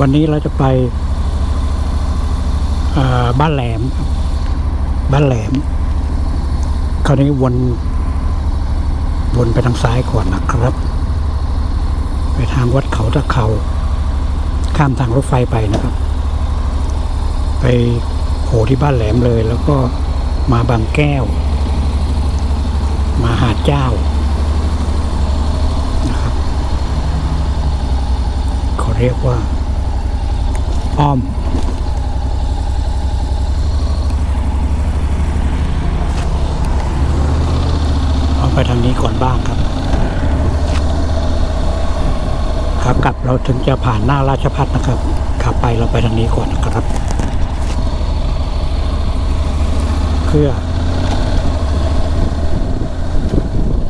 วันนี้เราจะไปบ้านแหลมบบ้านแหลม คราวนี้วน วนไปทางซ้ายก่อนนะครับ ไปทางวัดเขาตะเขา ข้ามทางรถไฟไปนะครับ ไปโผล่ที่บ้านแหลมเลย แล้วก็มาบางแก้ว มาหาดเจ้านะครับเขาเรียกว่า อ้อมเอาไปทางนี้ก่อนบ้างครับ ครับกลับเราถึงจะผ่านหน้าราชพัฒนะครับขับไปเราไปทางนี้ก่อนนะครับ เพื่อ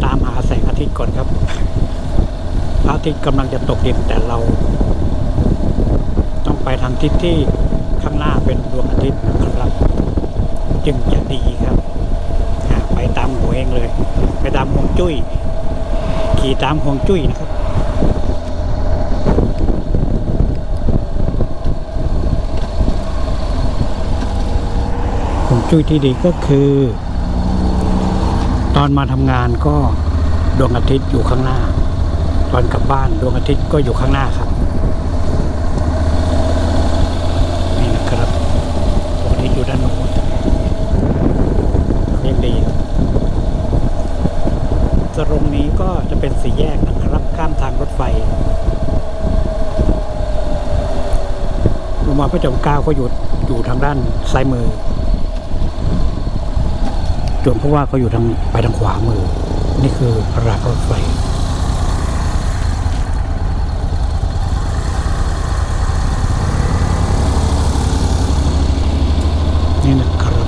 ตามหาแสงอาทิตย์ก่อนครับพระอาทิตย์กำลังจะตกดินแต่เรา ไปทางทิศที่ข้างหน้าเป็นดวงอาทิตย์นะครับจึงจะดีครับไปตามหัวเองเลย ไปตามห่วงจุ้ย ขี่ตามห่วงจุ้ยนะครับห่วงจุ้ยที่ดีก็คือ ตอนมาทำงานก็ดวงอาทิตย์อยู่ข้างหน้า ตอนกลับบ้านดวงอาทิตย์ก็อยู่ข้างหน้าครับ นี่นะครับดวงอาทิตย์อยู่ด้านโน้นยังดีครับตรงนี้ก็จะ เป็นสี่แยกนะครับข้ามทางรถไฟโรงมาบาลพระจอมเกล้าก็อยู่อยู่ทางด้านซ้ายมือส่วนเพราะว่าเขาอยู่ทางไปทางขวามือ นี่คือรางรถไฟ นี่นะครับ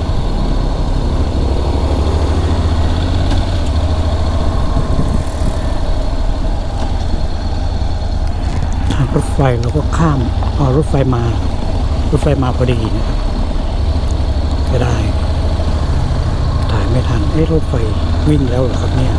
ทางรถไฟเราก็ข้ามพอรถไฟมารถไฟมาพอดีนะครับก็ได้ ถ่ายไม่ทันเอ๊ะรถไฟวิ่งแล้วเหรอครับเนี่ย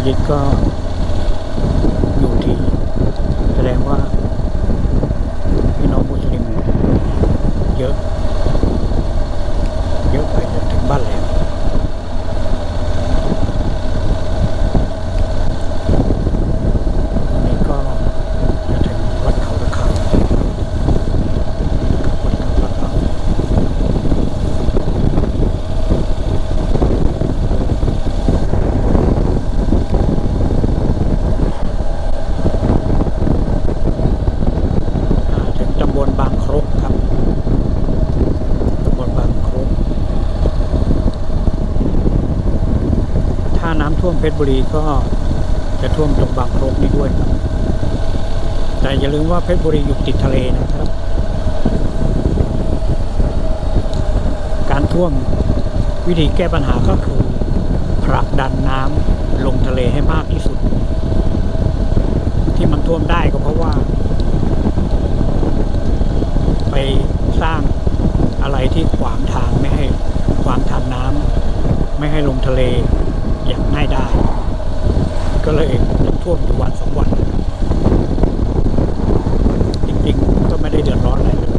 มัสยิดก็อยู่ที่ แสดงว่าพี่น้องมุสลิมเยอะ เยอะไปจนถึงบ้านแหลมนี่ก็จะถึงวัดเขาตะเขาวัดเขาตะเขา อ่าถึงตำบลบางครกครับตำบลบางครก ถ้าน้ำท่วมเพชร บุรีก็จะท่วมตรงบางครกนี้ด้วยครับ แต่อย่าลืมว่าเพชรบุรีอยู่ติดทะเลนะครับ การท่วมวิธีแก้ปัญหาก็คือผลักดันน้ำลงทะเลให้มากที่สุด ที่มันท่วมได้ก็เพราะว่า ไปสร้างอะไรที่ขวางทางไม่ให้ขวางทางน้ำไม่ให้ลงทะเล อย่างง่ายได้ ก็เลยต้องท่วมอยู่วันสองวัน จริงๆ ก็ไม่ได้เดือดร้อนอะไรเลย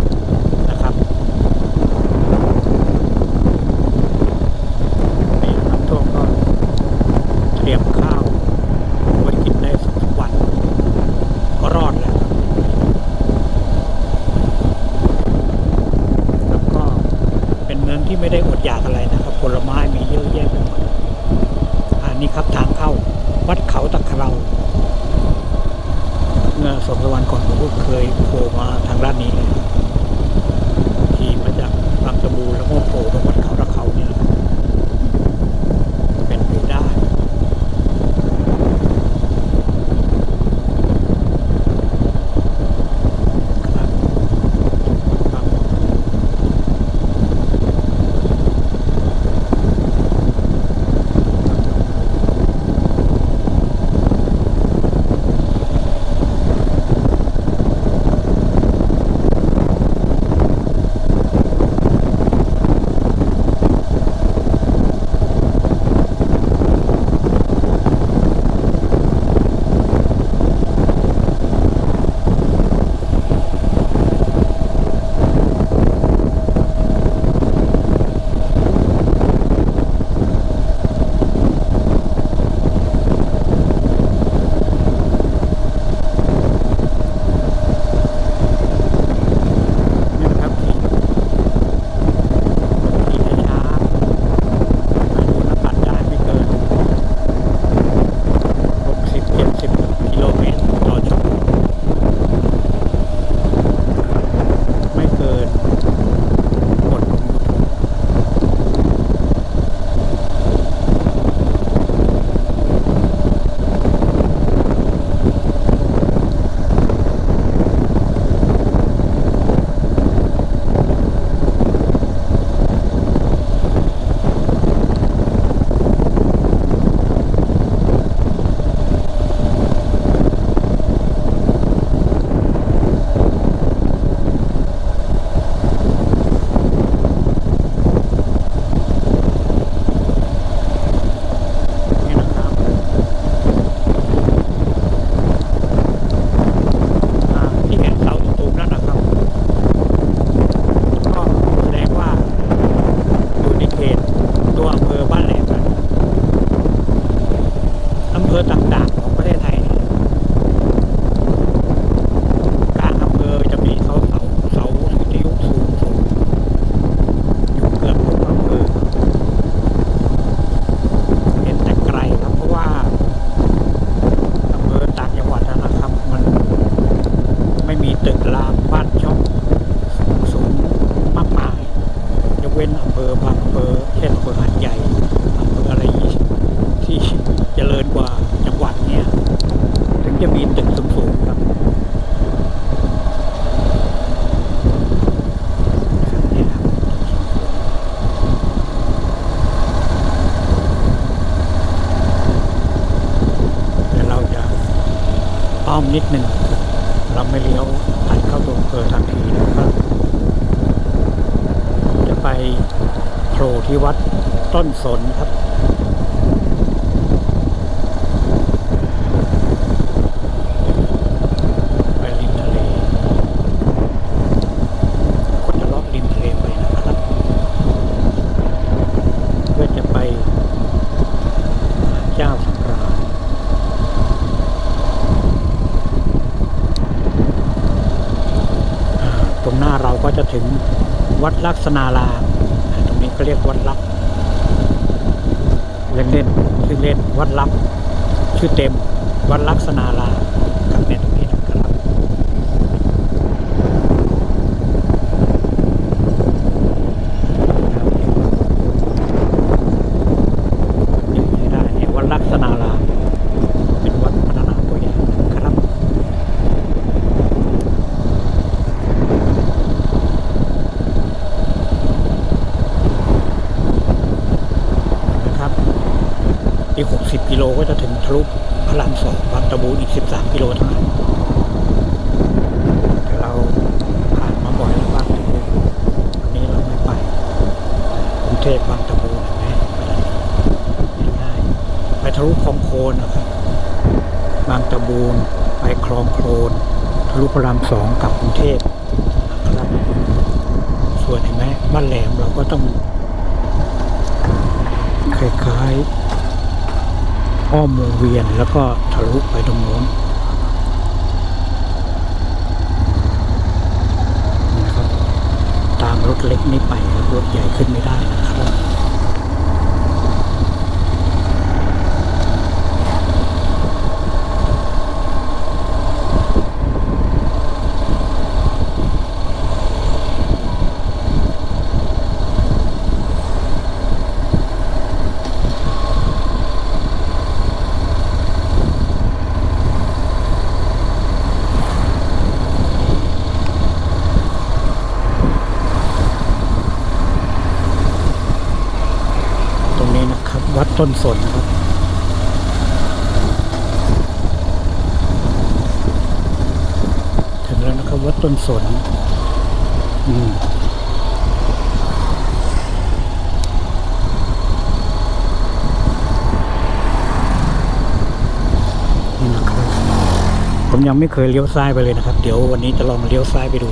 ลักษณาลามอ่าตรงนี้ก็เรียกวัดลักษณ์เล่นเล่นๆชื่อเล่นวัดลักษณ์ชื่อเต็มวัดลักษณารามครับเนี่ยตรงนี้นะครับ ยังใช้ได้เนี่ยวัดลักษณารามเป็นวัดพัฒนาตัวอย่างนะครับนะครับอีก 60 กิโลก็จะถึงทะลุพระรามสองบางตะบูนอีก 13 กิโลเท่านั้นแต่เราผ่านมาบ่อยแล้วบางตะบูนวันนี้เราไม่ไปกรุงเทพบางตะบูนเห็นไหมไปได้ ง่ายๆไปทะลุคลองโคลนนะครับ บางตะบูนไปคลองโคลนทะลุพระราม กรุงเทพนะครับ ส่วนเห็นไหมบ้านแหลมเราก็ต้องคล้ายๆอ้อมวงเวียนแล้วก็ทะลุไปตรงโน้นนะครับ ตามรถเล็กนี้ไปครับรถใหญ่ขึ้นไม่ได้นะครับ ตรงนี้นะครับ วัด ต้นสนครับถึงแล้วนะครับวัดต้นสนอืมนี่นะครับผมยังไม่เคยเลี้ยวซ้ายไปเลยนะครับ เดี๋ยววันนี้จะลองเลี้ยวซ้ายไปดู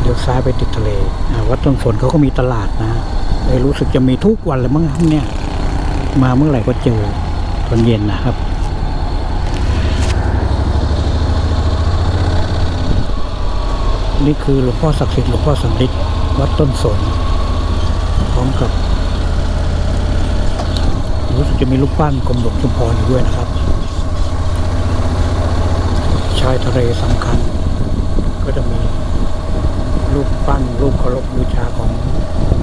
เลี้ยวซ้ายไปติดทะเลวัดต้นสนเขาก็มีตลาดนะ เลยรู้สึกจะมีทุกวันเลยมั้งเนี่ย มาเมื่อไหร่ก็เจอตอนเย็นนะครับนี่คือหลวงพ่อศักดิ์สิทธิ์หลวงพ่อสำริดวัดต้นสนพร้อมกับ รู้สึกจะมีรูปปั้นกรมหลวงชุมพรอยู่ด้วยนะครับ ชายทะเลสำคัญ ก็จะมีรูปปั้นรูปเคารพบูชาของ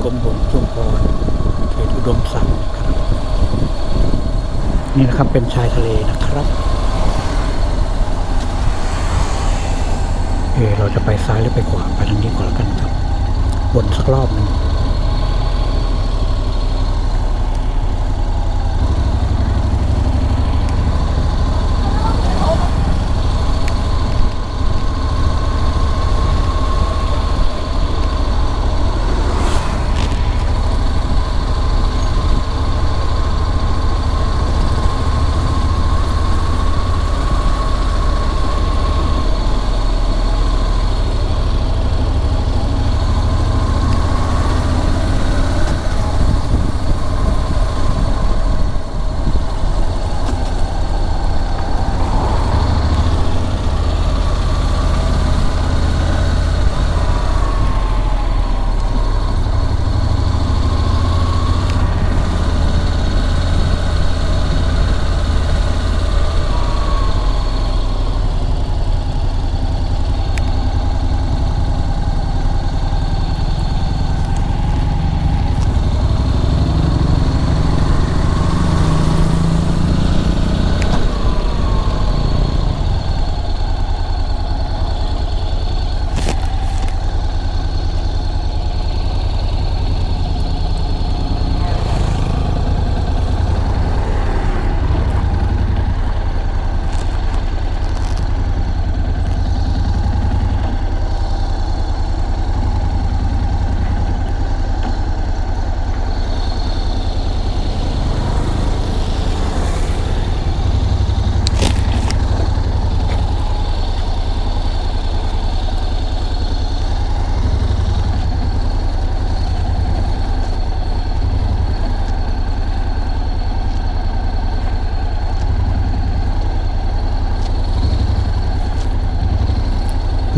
กรมหลวงชุมพรเขตอุดมศักดิ์ครับนี่นะครับเป็นชายทะเลนะครับเออเราจะไปซ้ายหรือไปขวาไปทางนี้ก่อนแล้วกันครับวนสักรอบหนึ่ง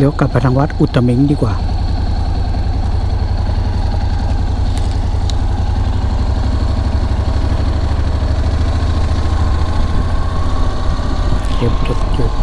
ลี้ยวกลับไปทางวัดอุตมิงดีกว่าจุดจุดจุด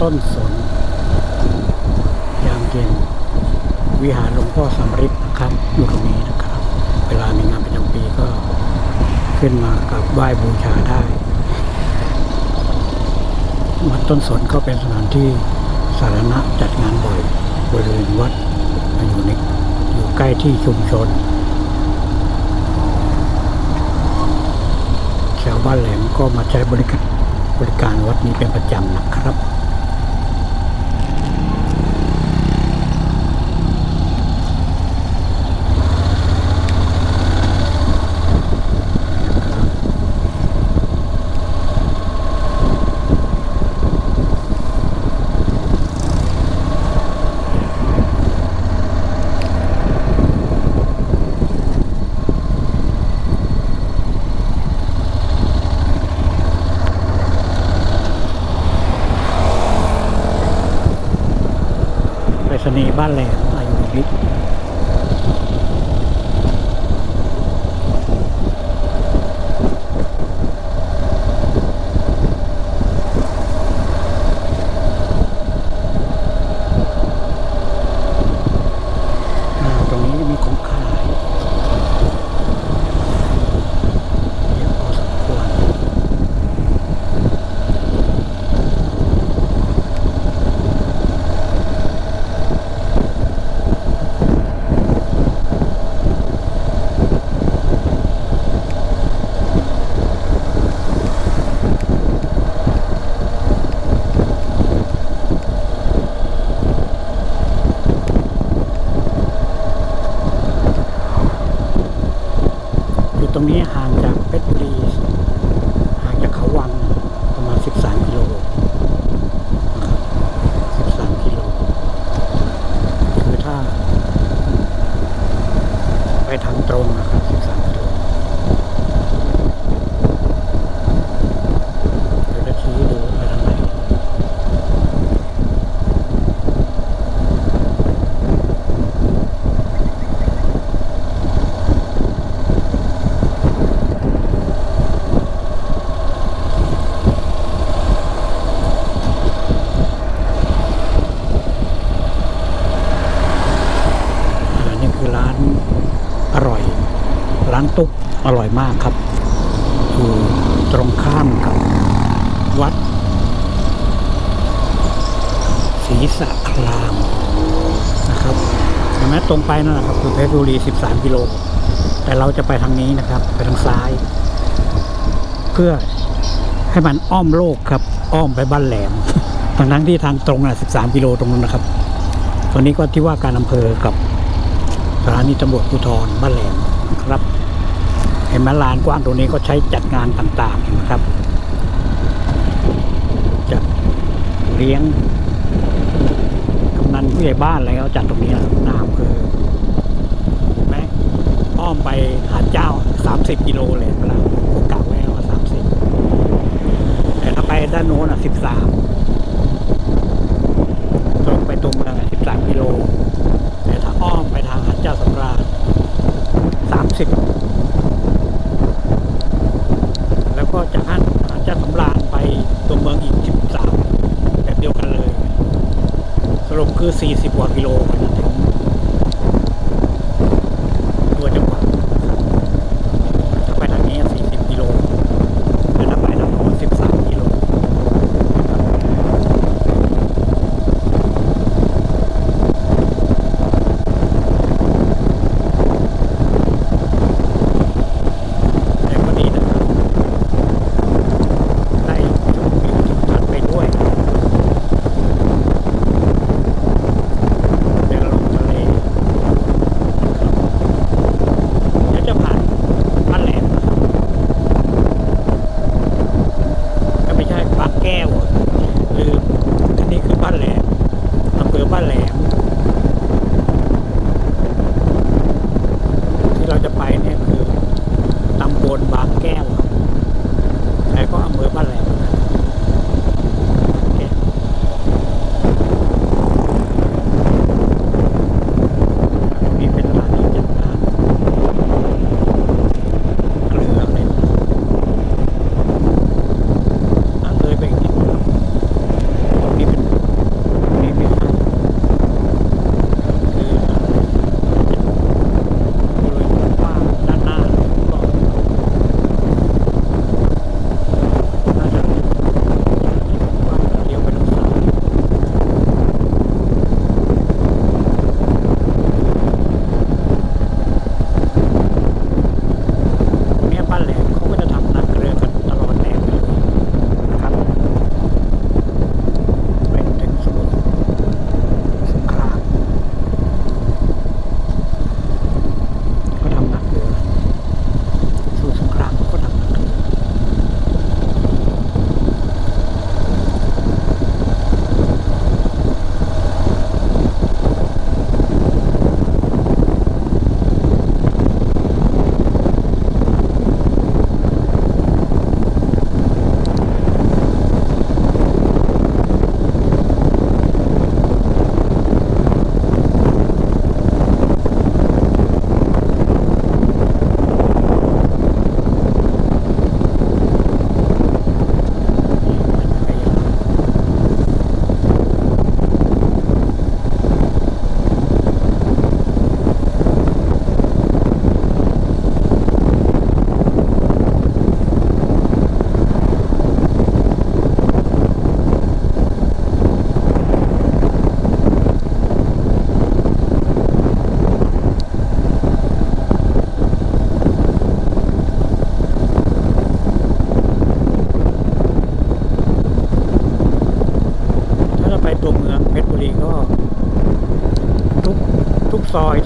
ต้นสน ยามเย็น วิหารหลวงพ่อสำริดนะครับอยู่ตรงนี้นะครับ เวลามีงานประจำปีก็ขึ้นมากับไหว้บูชาได้วัดต้นสนก็เป็นสถานที่สาธารณะจัดงานบ่อยบริเวณวัดอยู่ในอยู่ใกล้ที่ชุมชนชาวบ้านแหลมก็มาใช้บริการบริการวัดนี้เป็นประจำนะครับ อร่อยมากครับอยู่ตรงข้ามกับวัดศรีสะครามนะครับเห็นไหมตรงไปนั่นแหละครับคือเพชรบุรี 13 กิโล แต่เราจะไปทางนี้นะครับ ไปทางซ้าย เพื่อให้มันอ้อมโลกครับ อ้อมไปบ้านแหลมทางนั้นที่ทางตรงน่ะ 13 กิโลตรงนั้นนะครับ ตอนนี้ก็ที่ว่าการอำเภอกับสถานีตำรวจภูธรบ้านแหลมครับ เห็นไหมลานกว้างตรงนี้ก็ใช้จัดงานต่างๆเห็นะครับจะเลี้ยงกำนันผู้ใหญ่บ้านอะไรเขาจัดตรงนี้นะครับน้ำเภอเห็นไหมอ้อมไปหาดเจ้า30กิโลเลยเวลาผมกะไว้ว่า30แต่ถ้าไปด้านโน้นอะ13ตรงไปตัวเมืองอะ13กิโลแต่ถ้าอ้อมไปทางหาดเจ้าสำราญ30 แล้วก็จากหาดหาดเจ้าสำราญไปตัวเมืองอีก 13 แบบเดียวกันเลย สรุปคือ 40กว่ากิโลกว่าจะ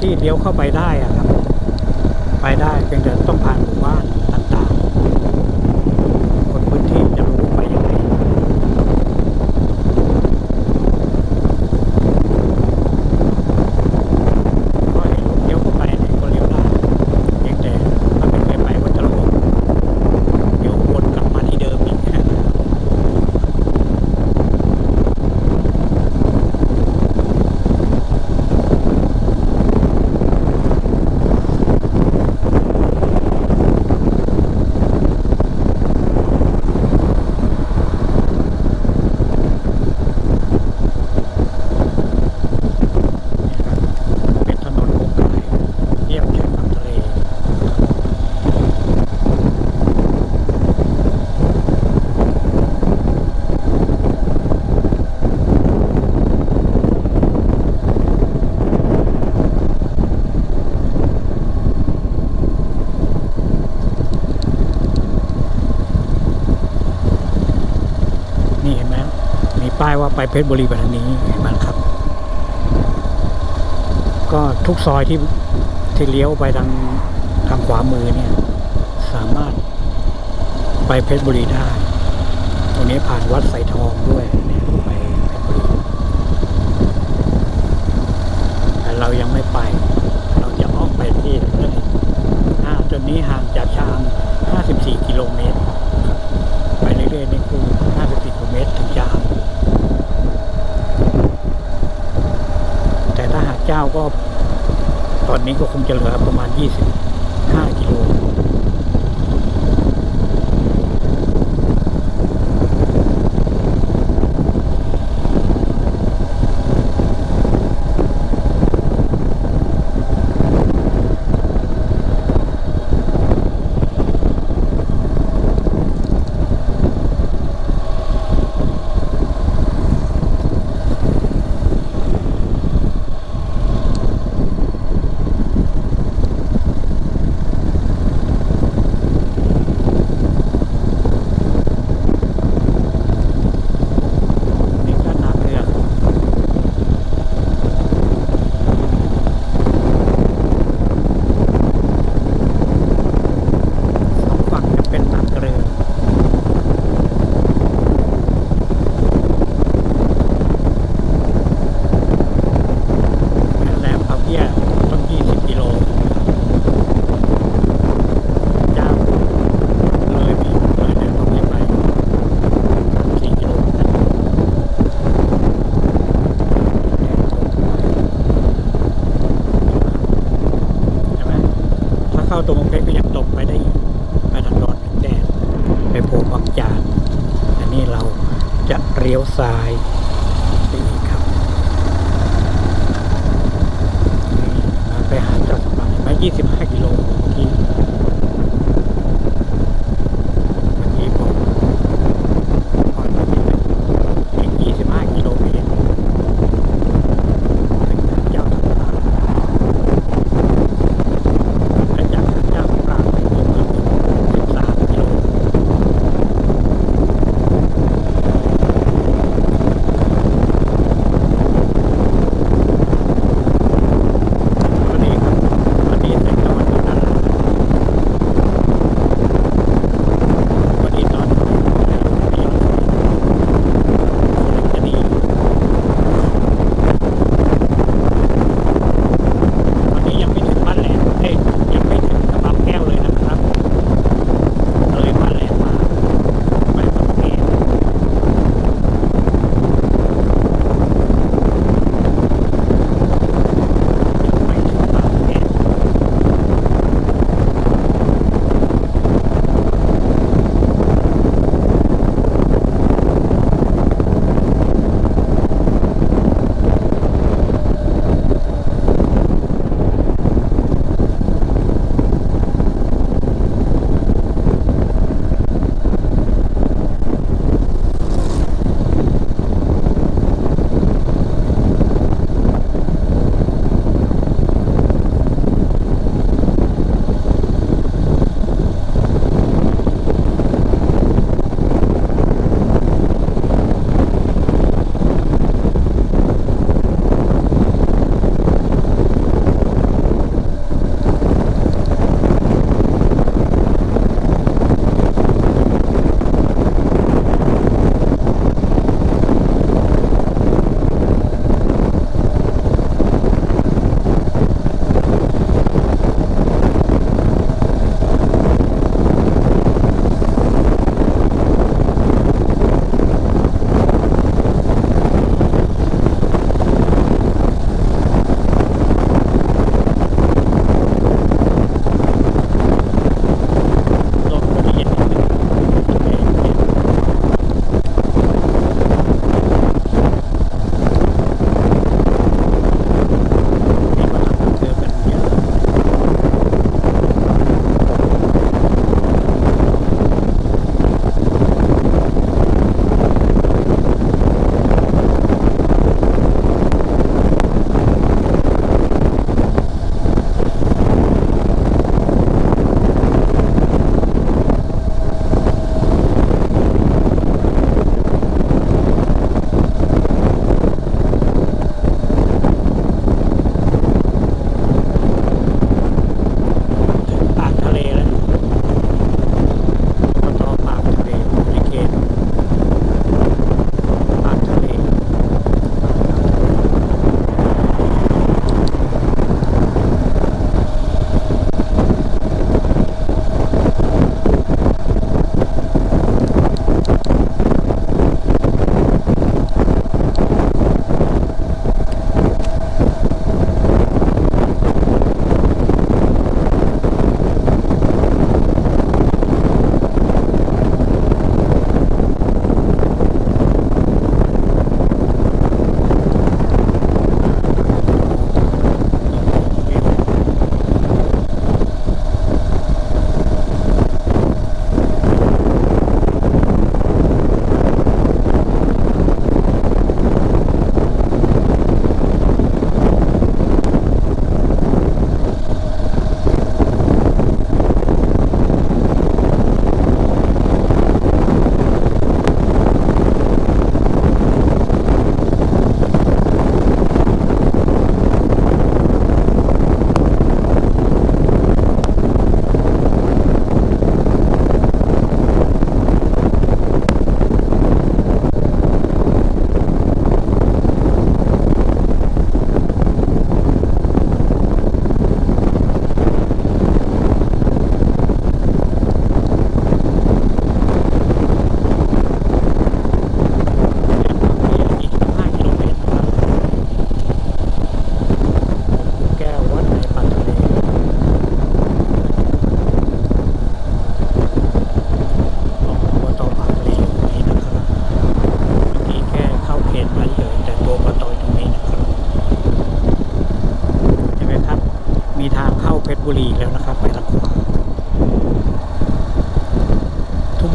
ที่เลี้ยวเข้าไปได้ ไปเพชรบุรีแบบนีเห็นไหมครับ ก็ทุกซอยที่ที่เลี้ยวไปทางทางขวามือเนี่ย สามารถไปเพชรบุรีได้ ตรงนี้ผ่านวัดไสทองด้วย con quelqu'un.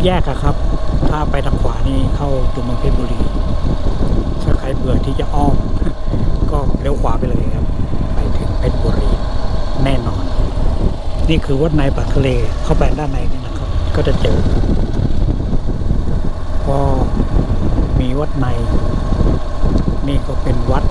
แยกอะครับ ถ้าไปทางขวานี่เข้าตัวเมืองเพชรบุรี ถ้าใครเบื่อที่จะอ้อม ก็เลี้ยวขวาไปเลยครับ ไปถึงเพชรบุรี แน่นอน นี่คือวัดในปากทะเลเข้าไปด้านในนี่นะครับ ก็จะเจอ ก็มีวัดใน นี่ก็เป็นวัด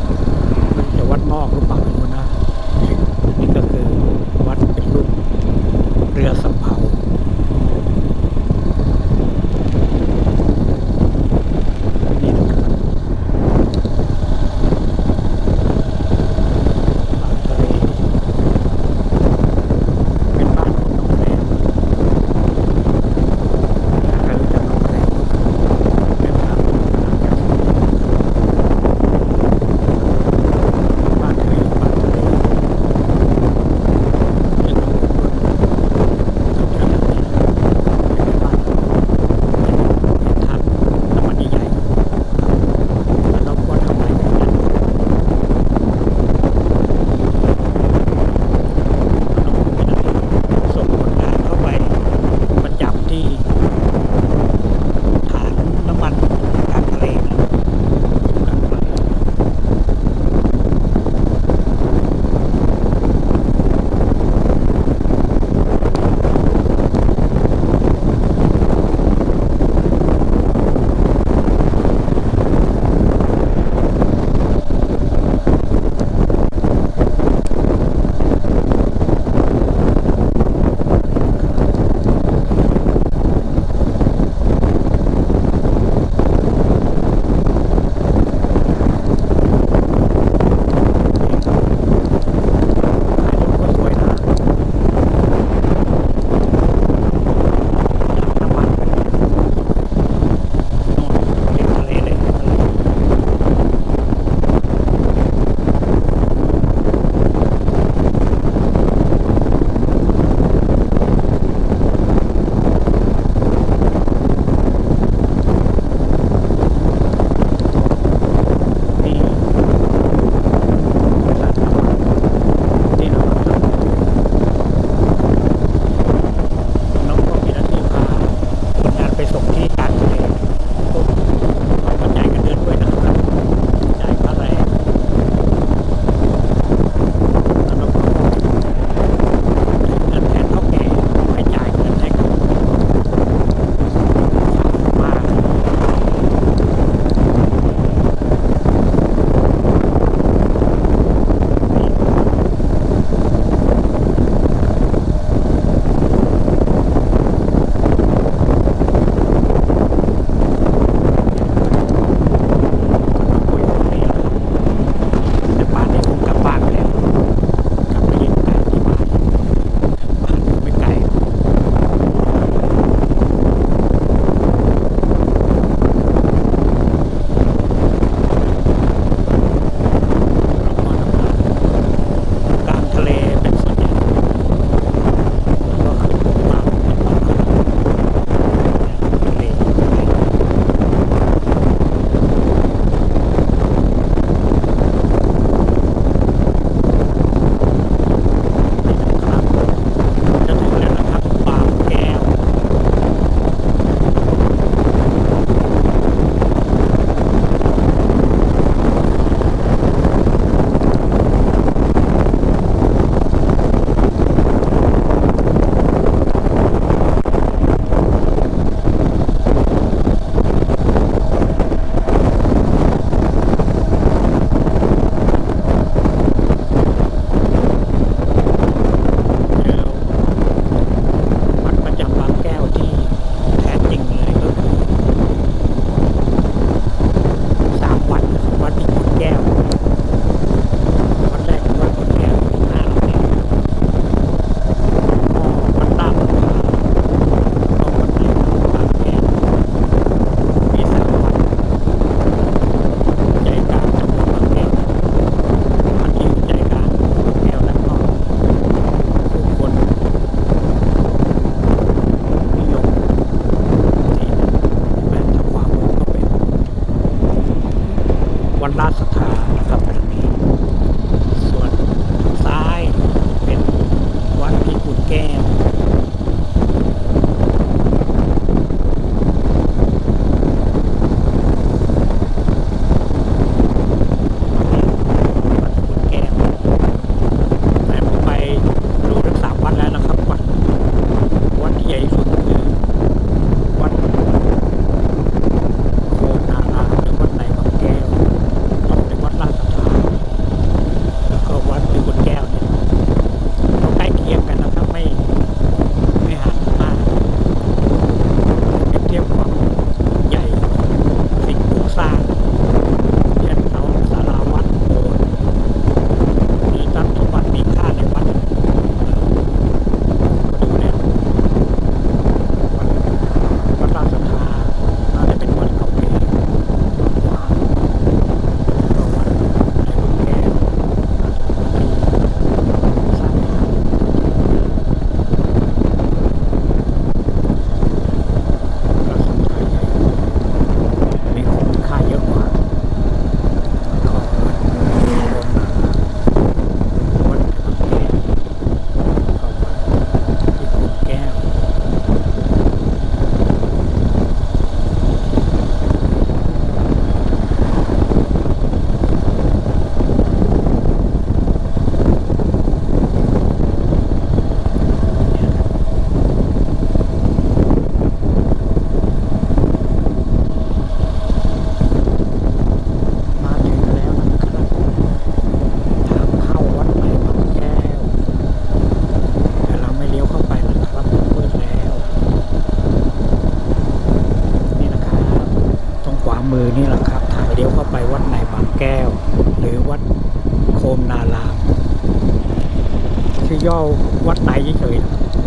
ย่อวัดในเฉย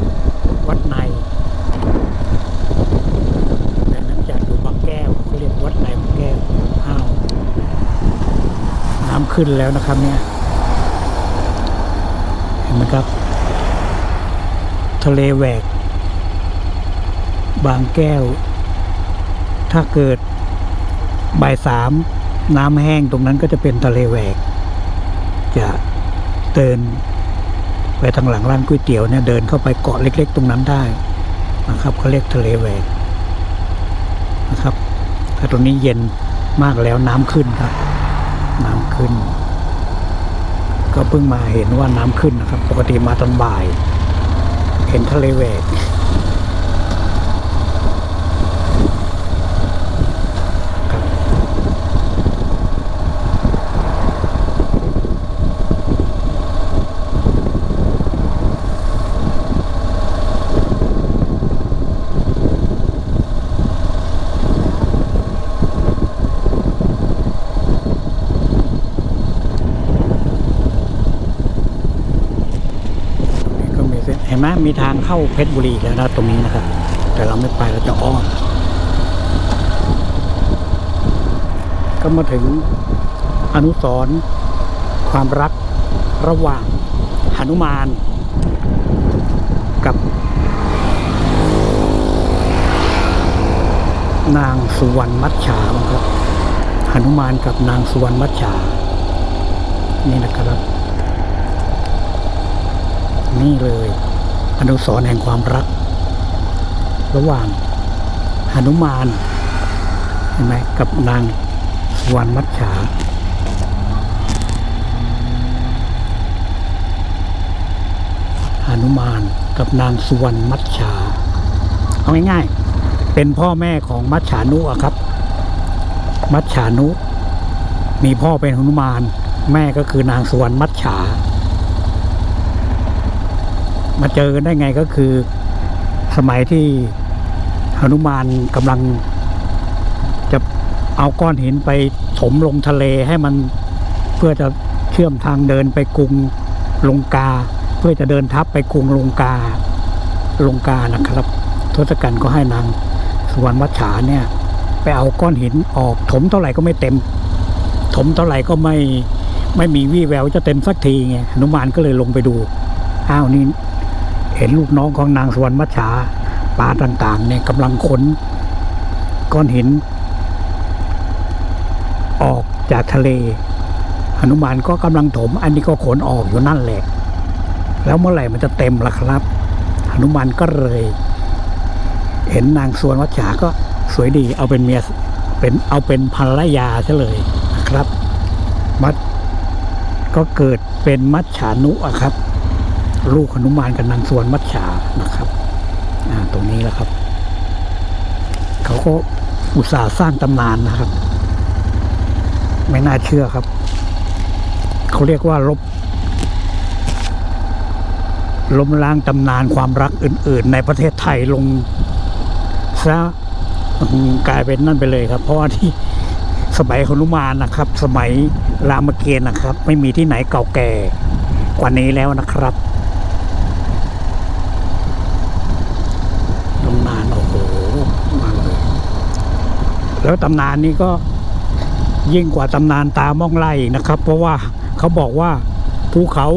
ๆวัดในแต่นั้นจากอยู่บางแก้วเขาเรียกวัดในบางแก้วอ้าวน้ำขึ้นแล้วนะครับเนี่ยเห็นไหมครับ ทะเลแหวก บางแก้ว ถ้าเกิดบ่ายสามน้ำแห้งตรงนั้นก็จะเป็นทะเลแหวก จะเดิน ไปทางหลังร้านก๋วยเตี๋ยวเนี่ยเดินเข้าไปเกาะเล็ก ๆ ตรงนั้นได้นะครับเขาเรียกทะเลแหวกนะครับถ้าตรงนี้เย็นมากแล้วน้ำขึ้นครับ น้ำขึ้น ก็เพิ่งมาเห็นว่าน้ำขึ้นนะครับ ปกติมาตอนบ่าย เห็นทะเลแหวกครับ ก็มีเส้นเห็นไห มมีทางเข้าเพชรบุรีแล้วนะตรงนี้นะครับ แต่เราไม่ไปเราจะอ้อมก็มาถึงอนุสร์ความรักระหว่างหนุมาน กับ นางสุวรรณมัจฉาครับหนุมานกับนางสุวรรณมัจฉานี่นะครับ นี่เลย อนุสรแห่งความรัก ระหว่างหนุมานเห็นไหมกับนางสวรรณมัจฉาหนุมานกับนางสุวรรณมัจฉาเอาง่ายๆ เป็นพ่อแม่ของมัจฉานุอะครับ มัจฉานุ มีพ่อเป็นหนุมาน แม่ก็คือนางสุวรรณมัจฉา มาเจอกันได้ไงก็คือ สมัยที่หนุมานกำลัง จะเอาก้อนหินไปถมลงทะเลให้มันเพื่อจะเชื่อมทางเดินไปกรุงลงกา เพื่อจะเดินทัพไปกรุงลงกาลงกานะครับ ทศกัณฐ์ก็ให้นางสุวรรณวัชฉาเนี่ย ไปเอาก้อนหินออกถมเท่าไหร่ก็ไม่เต็ม ถมเท่าไหร่ก็ไม่ไม่มีวี่แววจะเต็มสักทีไงหนุมานก็เลยลงไปดู อ้าวนี่ เห็นลูกน้องของนางสวรรณมัจฉาปลาต่างๆเนี่ยกำลังขนก้อนหิน ออกจากทะเลหนุมานก็กำลังถม อันนี้ก็ขนออกอยู่นั่นแหละ แล้วเมื่อไหร่มันจะเต็มล่ะครับหนุมานก็เลย เห็นนางสวนวัชฉาก็สวยดี เอาเป็นเมียเป็นเอาเป็นภรรยาซะเลยนะครับ มัดก็เกิดเป็นมัจฉานุอะครับ ลูกหนุมานกับนางสวนมัจฉานะครับ อ่าตรงนี้แหละครับ เขาก็อุตส่าห์สร้างตำนานนะครับ ไม่น่าเชื่อครับ เขาเรียกว่าลบล้มล้างตำนานความรักอื่น ๆ ในประเทศไทยลงซะกลายเป็นนั่นไปเลยครับ เพราะว่าที่สมัยหนุมานนะครับ สมัยรามเกียรติ์นะครับ ไม่มีที่ไหนเก่าแก่กว่านี้แล้วนะครับ ตำนานโอ้โหมาเลย แล้วตำนานนี้ก็ยิ่งกว่าตำนานตามองไล่นะครับ เพราะว่าเขาบอกว่าภูเขา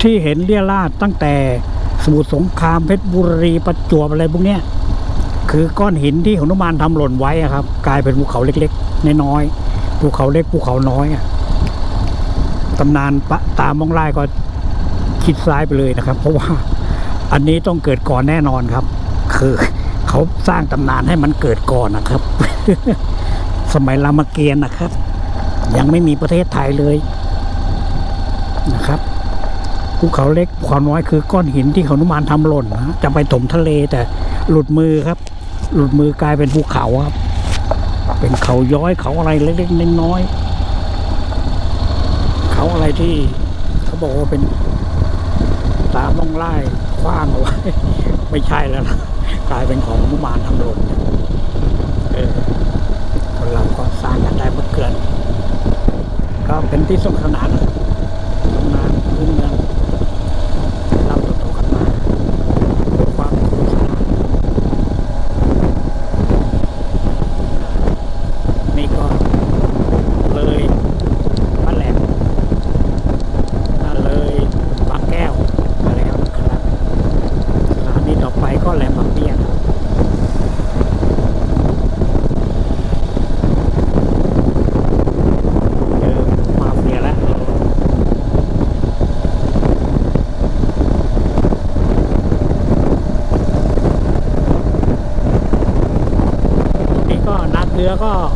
ที่เห็นเรียราดตั้งแต่สมุทรสงครามเพชรบุรีประจวบอะไรพวกเนี้ยคือก้อนหินที่หนุมานทำหล่นไว้ครับ กลายเป็นภูเขาเล็กๆน้อยๆภูเขาเล็กภูเขาน้อยอะตำนานปะตามองไล่ก็คิดซ้ายไปเลยนะครับ เพราะว่าอันนี้ต้องเกิดก่อนแน่นอนครับ คือ เขาสร้างตำนานให้มันเกิดก่อนนะครับ สมัยรามเกียรติ์นะครับ ยังไม่มีประเทศไทยเลยนะครับภูเขาเล็กภูเขาน้อยคือก้อนหินที่เขานุมานทำหล่นนะจะไปถมทะเลแต่หลุดมือครับ หลุดมือกลายเป็นภูเขาครับ เป็นเขาย้อยเขาอะไรเล็กๆน้อยๆเขาอะไรที่เขาบอกว่าเป็นตามต้องไล่คว้างเอาไว้ไม่ใช่แล้วนะ กลายเป็นของมุมานทำลงเออคนเราก็สร้างกันได้เมื่อเกิน ก็เป็นที่สนุกสนานนะครับตำนานพื้นเมือง รื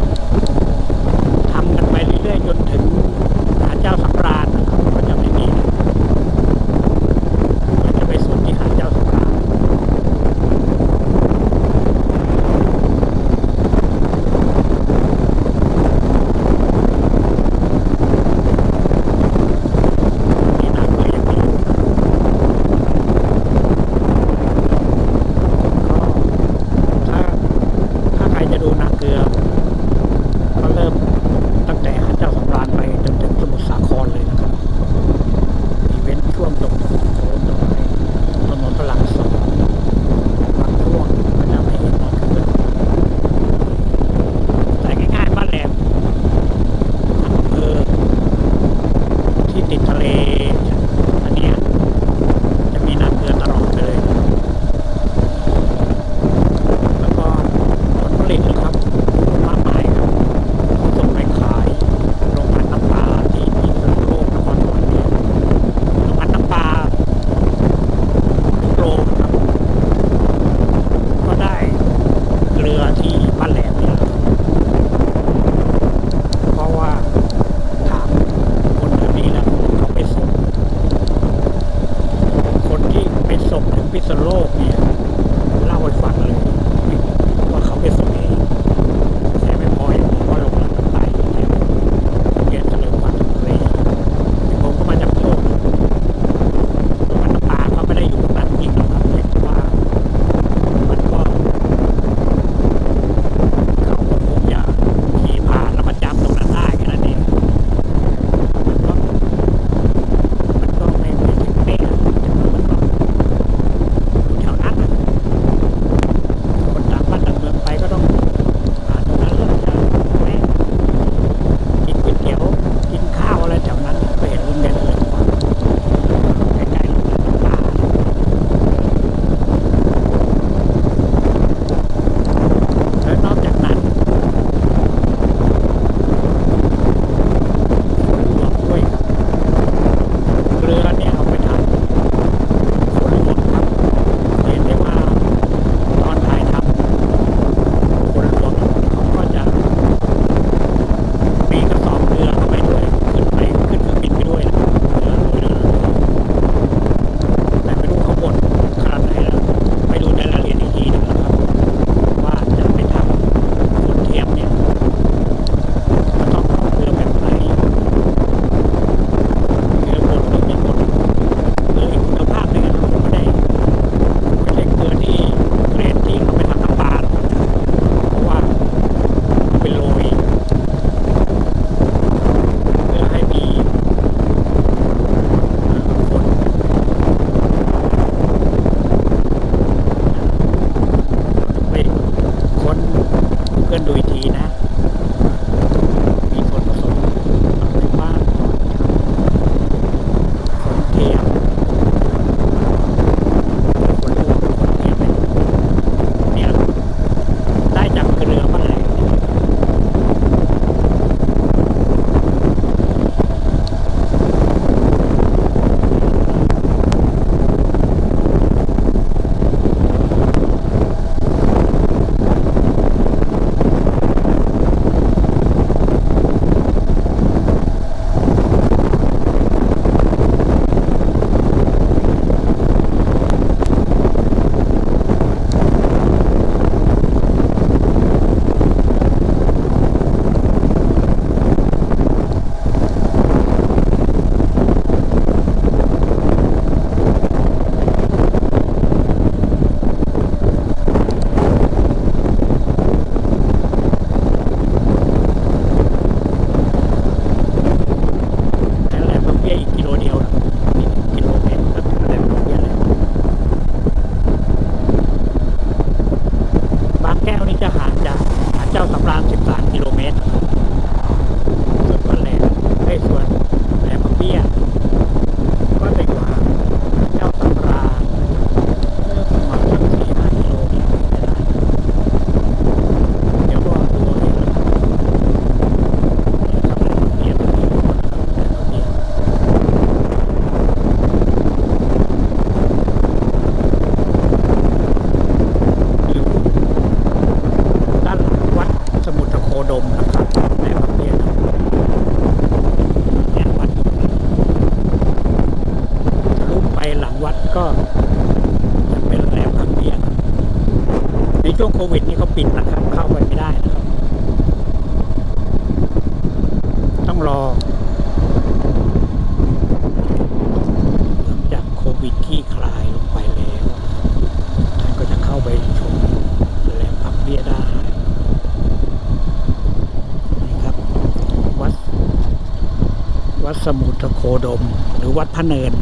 พระเนิน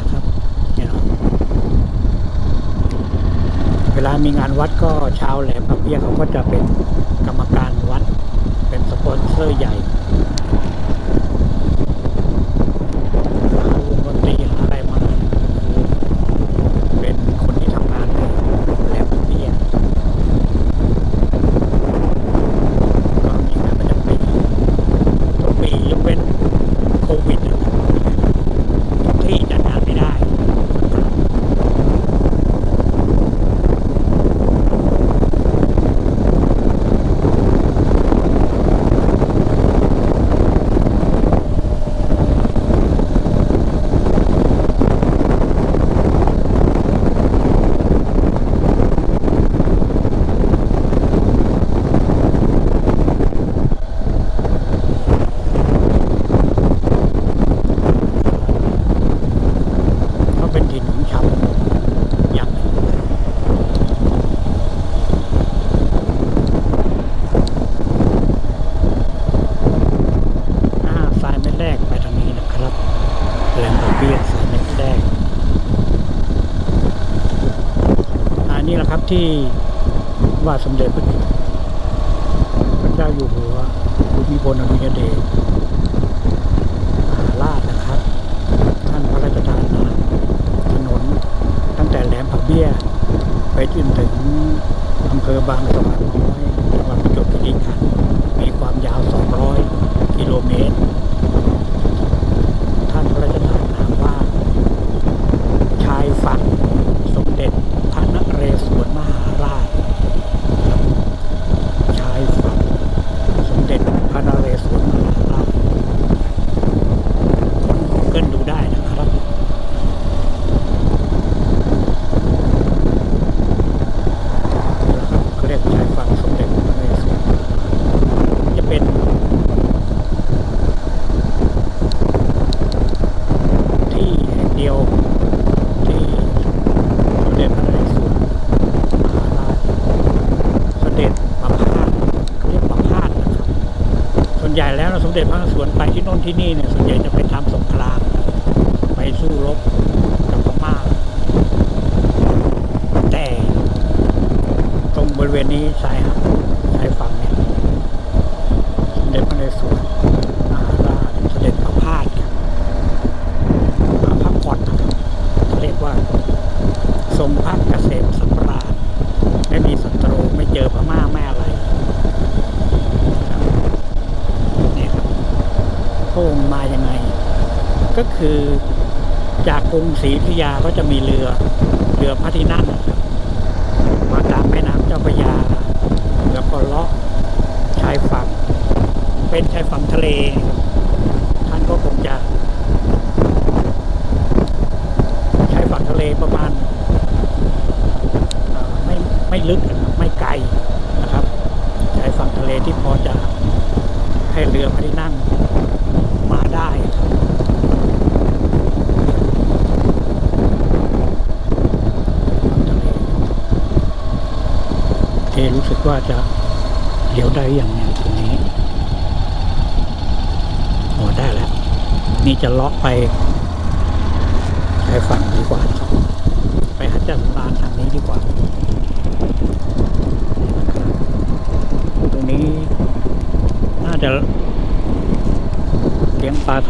ที่นี่เนี่ย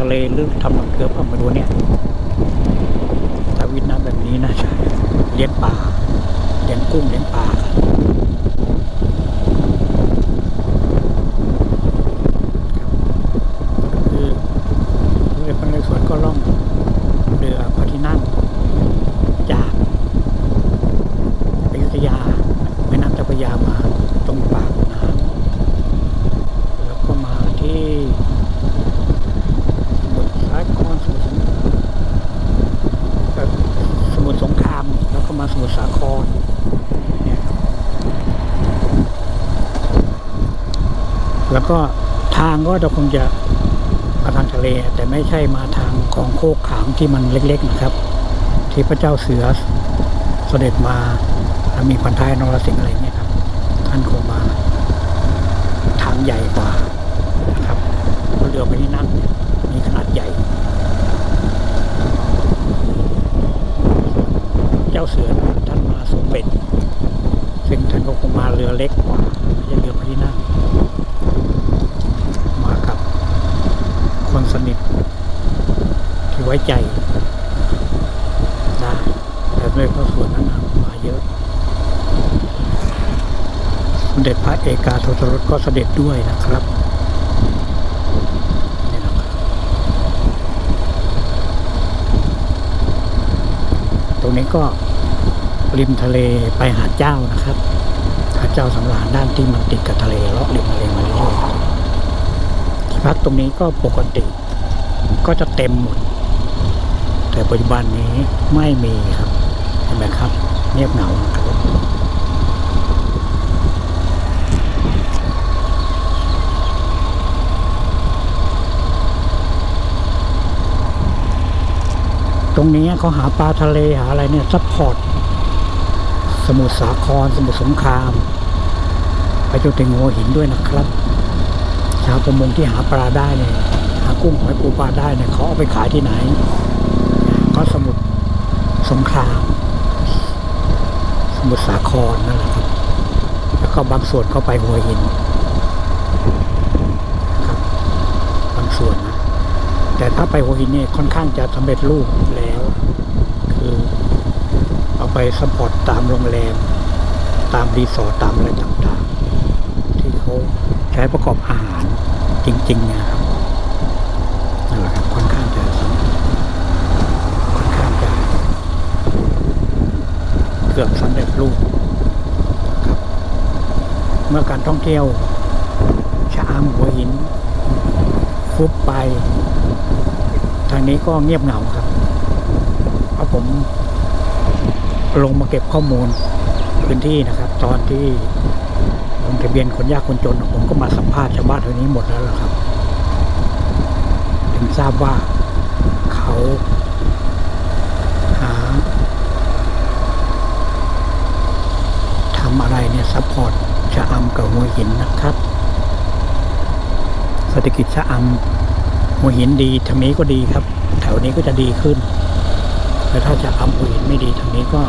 ทะเลลึกธรร แล้วก็ทางก็จะคงจะมาทางทะเล แต่ไม่ใช่มาทางของโคกขามที่มันเล็กๆนะครับ ที่พระเจ้าเสือเสด็จมาแล้วมีพันท้ายนรสิงห์อะไรเนี่ยครับ ท่านคงมาทางใหญ่กว่านะครับเพราะเรือพระที่นั่นมีขนาดใหญ่ เจ้าเสือท่านมาสมเด็จซึ่งท่านก็คงมาเรือเล็กกว่าไม่ใช่เรือพระที่นั่ง มากับ คนสนิทที่ไว้ใจได้แต่ด้วยพระส่วนนั้นมาเยอะสมเด็จพระเอกาทศรสก็เสด็จด้วยนะครับตรงนี้ก็ริมทะเลไปหาดเจ้านะครับ หาดเจ้าสำราญด้านที่มันติดกับทะเลเลาะริมทะเลมาเรื่อย พักตรงนี้ก็ปกติ ก็จะเต็มหมด แต่ปัจจุบันนี้ไม่มีครับเห็นไหมครับ เงียบเหงาครับตรงนี้เขาหาปลาทะเลหาอะไรเนี่ย support สมุทรสาครสมุทรสงคราม ไปจนถึงหัวหินด้วยนะครับชาวประมงที่หาปลาได้เนี่ยหากุ้งหอยปูปลาได้เนี่ยเขาเอาไปขายที่ไหนก็สมุทรสงครามสมุทรสาครนั่นแหละครับแล้วก็บางส่วนก็ไปหัวหินครับบางส่วนนะแต่ถ้าไปหัวหินเนี่ยค่อนข้างจะสำเร็จรูปแล้ว คือเอาไป support ตามโรงแรม ตามรีสอร์ทตามอะไรต่างๆ ที่เขาใช้ประกอบอาหาร จริงๆนะครับนั่นแหละครับค่อนข้างจะสำค่อนข้างจะเกือบสำเร็จรูปครับ เมื่อการท่องเที่ยวชะอำหัวหิน ฟุบไป ทางนี้ก็เงียบเหงาครับเพราะผมลงมาเก็บข้อมูลพื้นที่นะครับ ตอนที่ ทะเบียนคนยากคนจนผมก็มาสัมภาษณ์ชาวบ้านแถวนี้หมดแล้วล่ะครับ ถึงทราบว่าเขาหาทำอะไรเนี่ย support ชะอำกับหัวหินนะครับเศรษฐกิจชะอำหัวหินดีทางนี้ก็ดีครับ แถวนี้ก็จะดีขึ้นแต่ถ้าชะอำหัวหินไม่ดีทางนี้ก็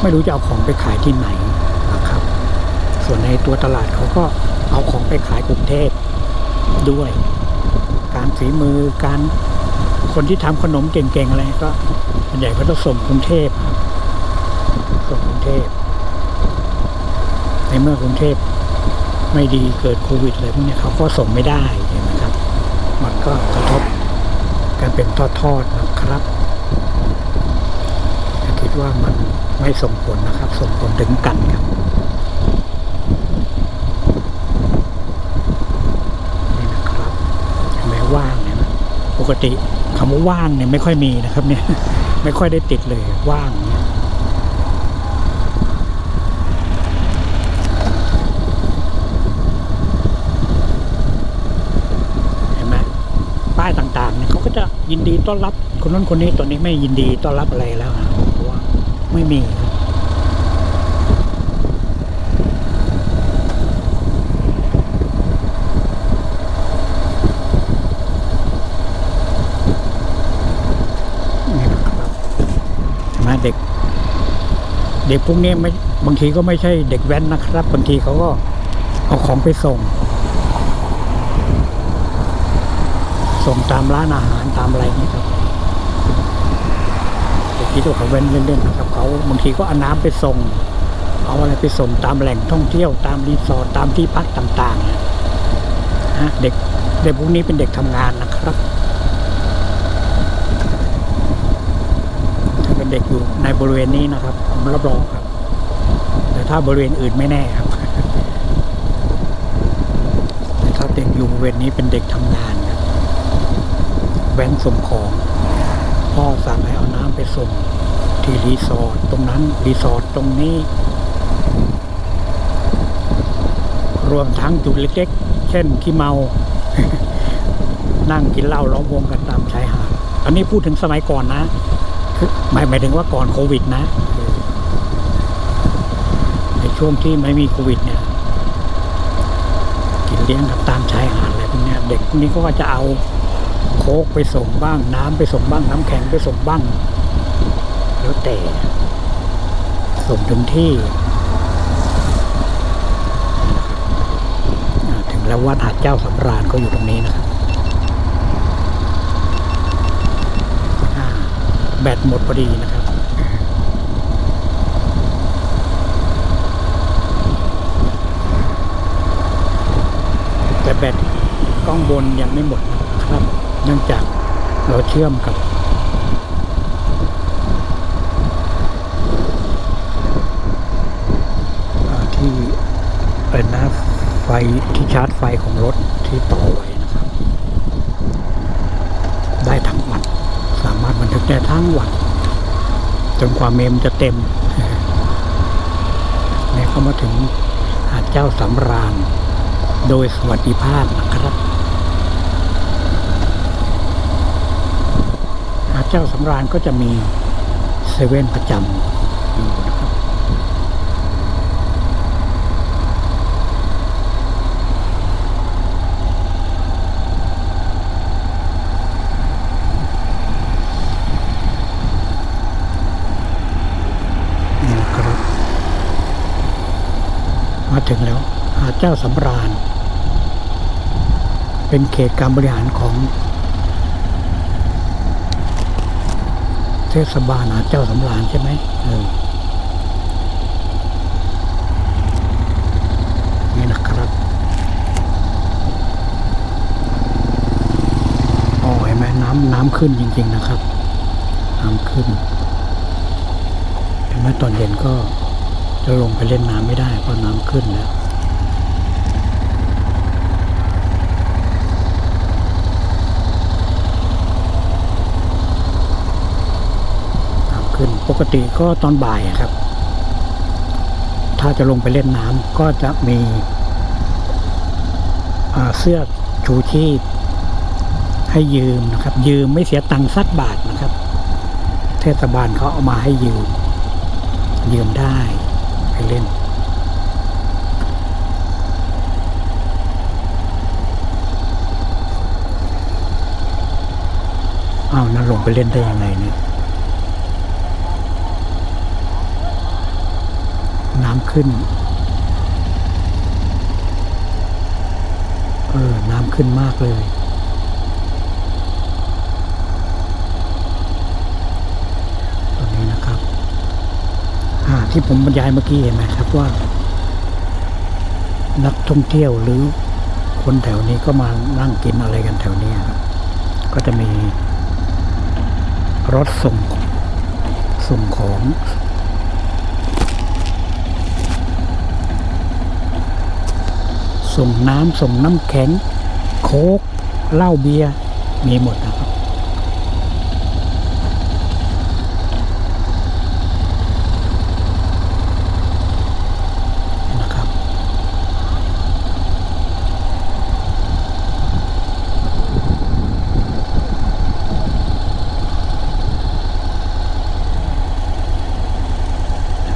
ไม่รู้จะเอาของไปขายที่ไหน ส่วนในตัวตลาดเขาก็เอาของไปขายกรุงเทพด้วย การฝีมือการคนที่ทำขนมเก่งๆอะไรก็ส่วนใหญ่ก็ต้องส่งกรุงเทพส่งกรุงเทพในเมื่อกรุงเทพไม่ดีเกิดโควิดอะไรพวกนี้เขาก็ส่งไม่ได้เห็นไหมครับ มันก็กระทบกันเป็นทอดๆนะครับคิดว่ามันไม่ส่งผลนะครับ ส่งผลถึงกันครับนี่นะครับเห็นไหม ว่างเนี่ยนะปกติคำว่าว่างเนี่ยไม่ค่อยมีนะครับเนี่ยไม่ค่อยได้ติดเลยว่างเนี่ยเห็นไหมป้ายต่างๆเนี่ยเขาก็จะยินดีต้อนรับคนนั้นคนนี้ตอนนี้ไม่ยินดีต้อนรับอะไรแล้วนะเพราะว่าไม่มีครับนี่นะครับเห็นไหมเด็ก เด็กพวกนี้ไม่บางทีก็ไม่ใช่เด็กแว้นนะครับ บางทีเขาก็เอาของไปส่ง ส่งตามร้านอาหารตามอะไรนี่ครับเด็กที่ตัวเขาเว้นเล่นๆนะครับเขาบางทีก็เอาน้ำไปส่ง เอาอะไรไปส่งตามแหล่งท่องเที่ยวตามรีสอร์ทตามที่พักต่างๆนะฮะเด็กเด็กพวกนี้เป็นเด็กทำงานนะครับ ถ้า เด็กอยู่ในบริเวณนี้นะครับ ผมรับรองครับ แต่ถ้าบริเวณอื่นไม่แน่ครับแต่ถ้าเด็กอยู่บริเวณนี้เป็นเด็กทำงานครับแว้นส่งของพ่อสั่งให้เอาน้ำไปส่งที่รีสอร์ทตรงนั้นรีสอร์ทตรงนี้ รวมทั้งจุดเล็กเช่นขี้เมา นั่งกินเหล้าล้อมวงกันตามชายหาดอันนี้พูดถึงสมัยก่อนนะ หมายหมายถึงว่าก่อนโควิดนะในช่วงที่ไม่มีโควิดเนี่ย กินเลี้ยงกันตามชายหาดอะไรพวกนี้เด็กพวกนี้ก็จะเอาโค้กไปส่งบ้าง น้ำไปส่งบ้าง น้ำแข็งไปส่งบ้างแล้วแต่ส่งถึงที่ถึงแล้ววัดหาดเจ้าสำราญก็อยู่ตรงนี้นะครับอ่า แบตหมดพอดีนะครับ แต่แบตกล้องบนยังไม่หมดครับ เนื่องจากเราเชื่อมกับที่เป็นหนะไฟที่ชาร์จไฟของรถที่ต่อไว้นะครับ ได้ทั้งวัน สามารถบันทึก ได้ทั้งวันจนกว่าเมมจะเต็มเนี่ยก็มาถึงหาดเจ้าสำราญ โดยสวัสดิภาพนะครับ หาดเจ้าสำราญก็จะมีเซเว่นประจำอยู่นะครับ นี่นะครับ มา ถึงแล้วหาดเจ้าสำราญ เป็นเขตการบริหารของ เทศบาลหาดเจ้าสำราญใช่ไหมเออนี่นะครับโอ้เห็นไหมน้ำน้ำขึ้นจริง ๆ นะครับ น้ำขึ้นเห็นไหมตอนเย็นก็ จะลงไปเล่นน้ำไม่ได้เพราะน้ำขึ้นแล้วน้ำขึ้นปกติก็ตอนบ่ายครับ ถ้าจะลงไปเล่นน้ำก็จะมีเสื้อชูชีพให้ยืมนะครับ ยืมไม่เสียตังค์สักบาทนะครับ เทศบาลเขาเอามาให้ยืม ยืมได้ ไปเล่น อ้าวนั่นลงไปเล่นได้ยังไงเนี่ย น้ำขึ้น เออ น้ำขึ้นมากเลย ตรงนี้นะครับ อ่า ที่ผมบรรยายเมื่อกี้เห็นไหมครับว่า นักท่องเที่ยวหรือคนแถวนี้ก็มานั่งกินอะไรกันแถวนี้ครับ ก็จะมีรถส่งส่งของส่งน้ำส่งน้ำแข็ง โค้กเหล้าเบียร์มีหมดนะครับ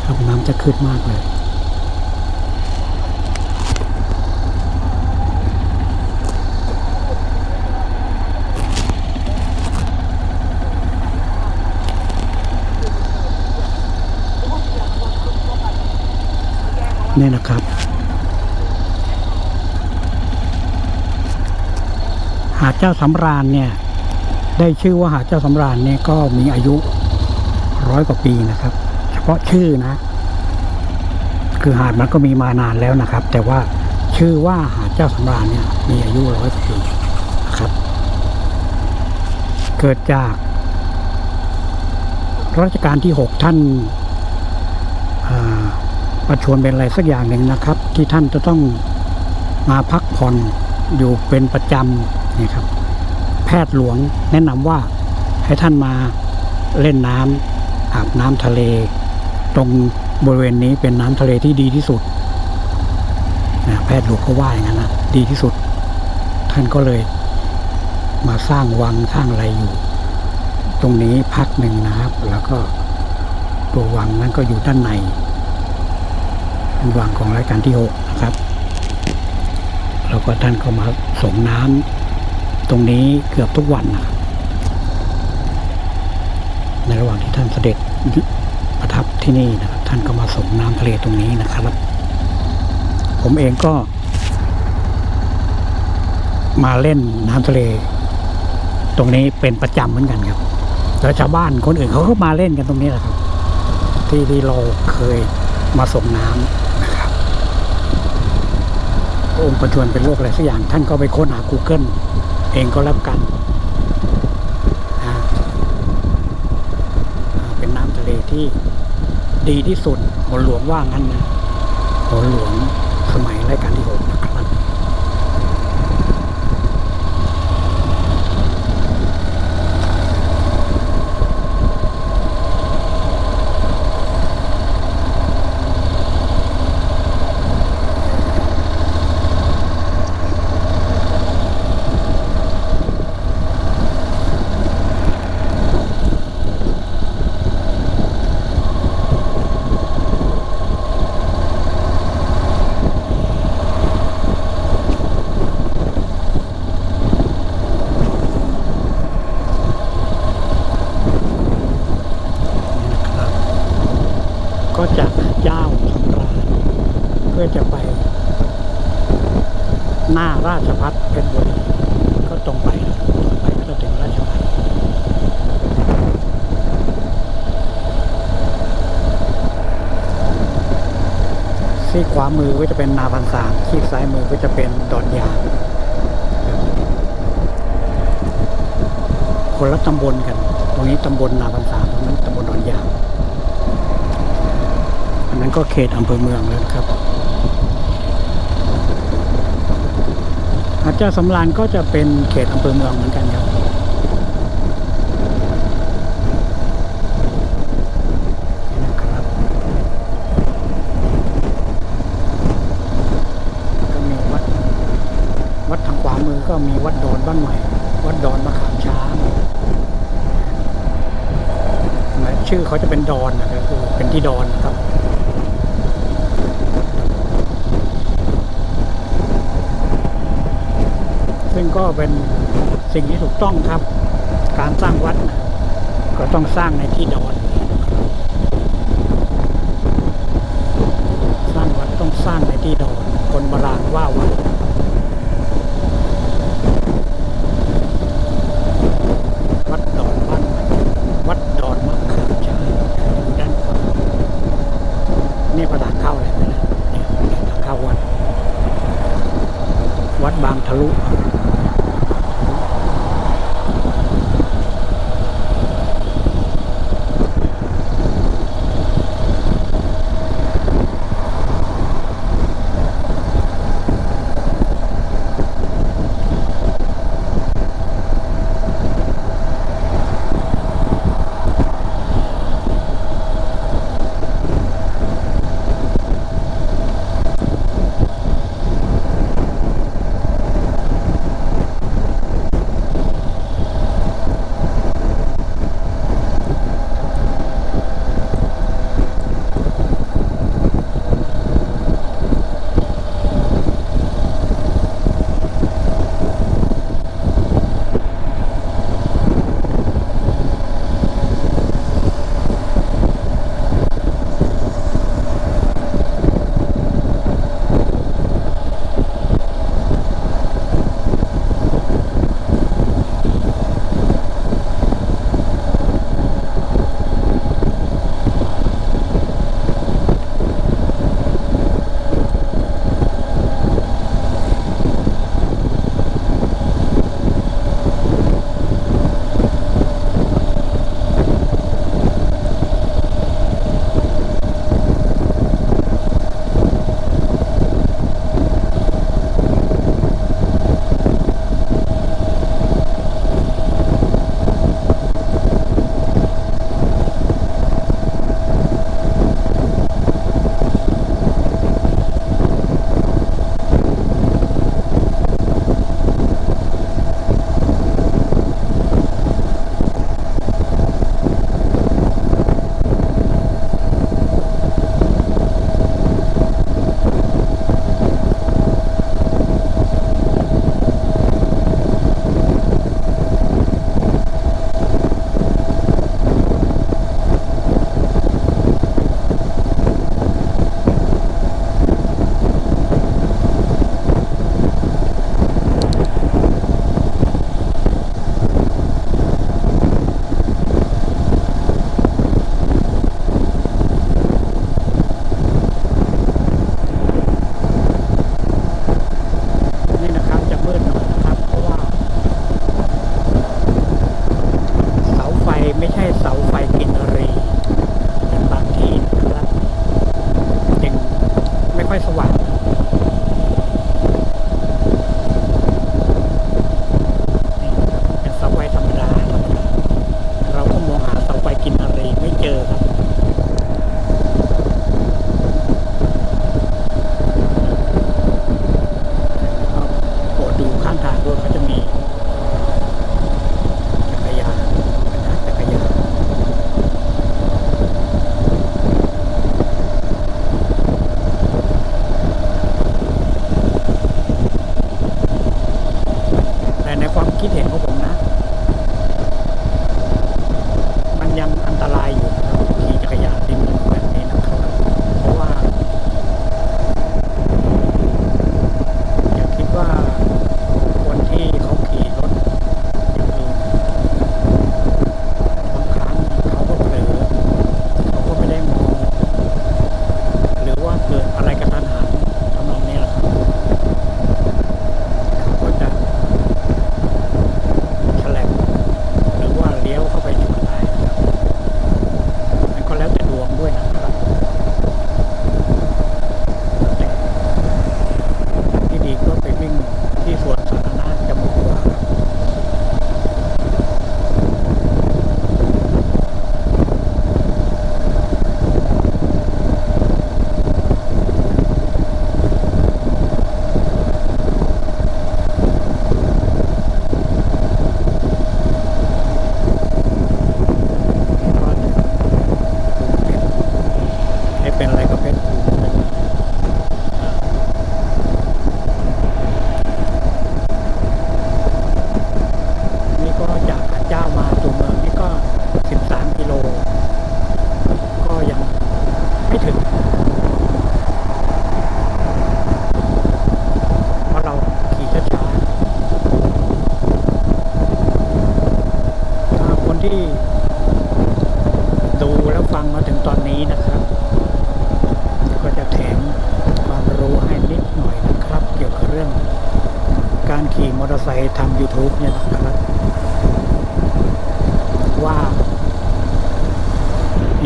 ครับน้ำจะขึ้นมากเลย นี่นะครับ หาดเจ้าสำราญเนี่ย ได้ชื่อว่าหาดเจ้าสำราญเนี่ยก็มีอายุร้อยกว่าปีนะครับ เฉพาะชื่อนะ คือหาดมันก็มีมานานแล้วนะครับ แต่ว่าชื่อว่าหาดเจ้าสำราญเนี่ย มีอายุร้อยกว่าปีนะครับ เกิดจากรัชกาลที่หกท่านอ่า ประชวรเป็นอะไรสักอย่างหนึ่งนะครับ ที่ท่านจะต้องมาพักผ่อนอยู่เป็นประจำนี่ครับ แพทย์หลวงแนะนำว่าให้ท่านมาเล่นน้ำอาบน้ำทะเล ตรงบริเวณนี้เป็นน้ำทะเลที่ดีที่สุดนะแพทย์หลวงก็ว่าอย่างนั้นนะดีที่สุด ท่านก็เลย มาสร้างวังสร้างอะไรอยู่ ตรงนี้พักหนึ่งนะครับ แล้วก็ตัววังนั้นก็อยู่ด้านใน เป็นวังของรายการที่หกนะครับ แล้วก็ท่านก็มาส่งน้ำตรงนี้เกือบทุกวันนะในระหว่างที่ท่านเสด็จประทับที่นี่นะครับ ท่านก็มาส่งน้ำทะเลตรงนี้นะครับ ผมเองก็ มาเล่นน้ำทะเล ตรงนี้เป็นประจำเหมือนกันครับแล้วชาวบ้านคนอื่นเขาก็มาเล่นกันตรงนี้แหละครับ ที่ที่เราเคยมาส่งน้ำ องค์ประชวนเป็นโรคอะไรสักอย่าง ท่านก็ไปค้นหา Google เองก็รับกันนะเป็นน้ำทะเลที่ดีที่สุดหัวหลวงว่างั้นนะหัวหลวงสมัยรายการที่หกนะครับ นะครับก็จากเจ้าสำราญเพื่อจะไป หน้าราชพัฒเพชรบุรีก็ตรงไปนะครับตรงไปก็จะถึงราชพัฒซีกขวามือก็จะเป็นนาพันสามซีกซ้ายมือก็จะเป็นดอนยางคนละตำบลกัน ตรงนี้ตำบลนาพันสามตรงนั้นตำบลดอนยาง อันนั้นก็ เขตอำเภอเมืองแล้วนะครับ อาจารย์สำรานก็จะเป็นเขตอำเภอเมืองเหมือนกันครับนี่นะครับก็มีวัดวัดทางขวามือก็มีวัดดอนบ้านใหม่ วัดดอนมะขามช้างชื่อเขาจะเป็นดอนนะครับคือเป็นที่ดอนนะครับ ก็เป็นสิ่งที่ถูกต้องครับ การสร้างวัดนะก็ต้องสร้างในที่ดอนสร้างวัดต้องสร้างในที่ดอนคนโบราณว่าวัดวั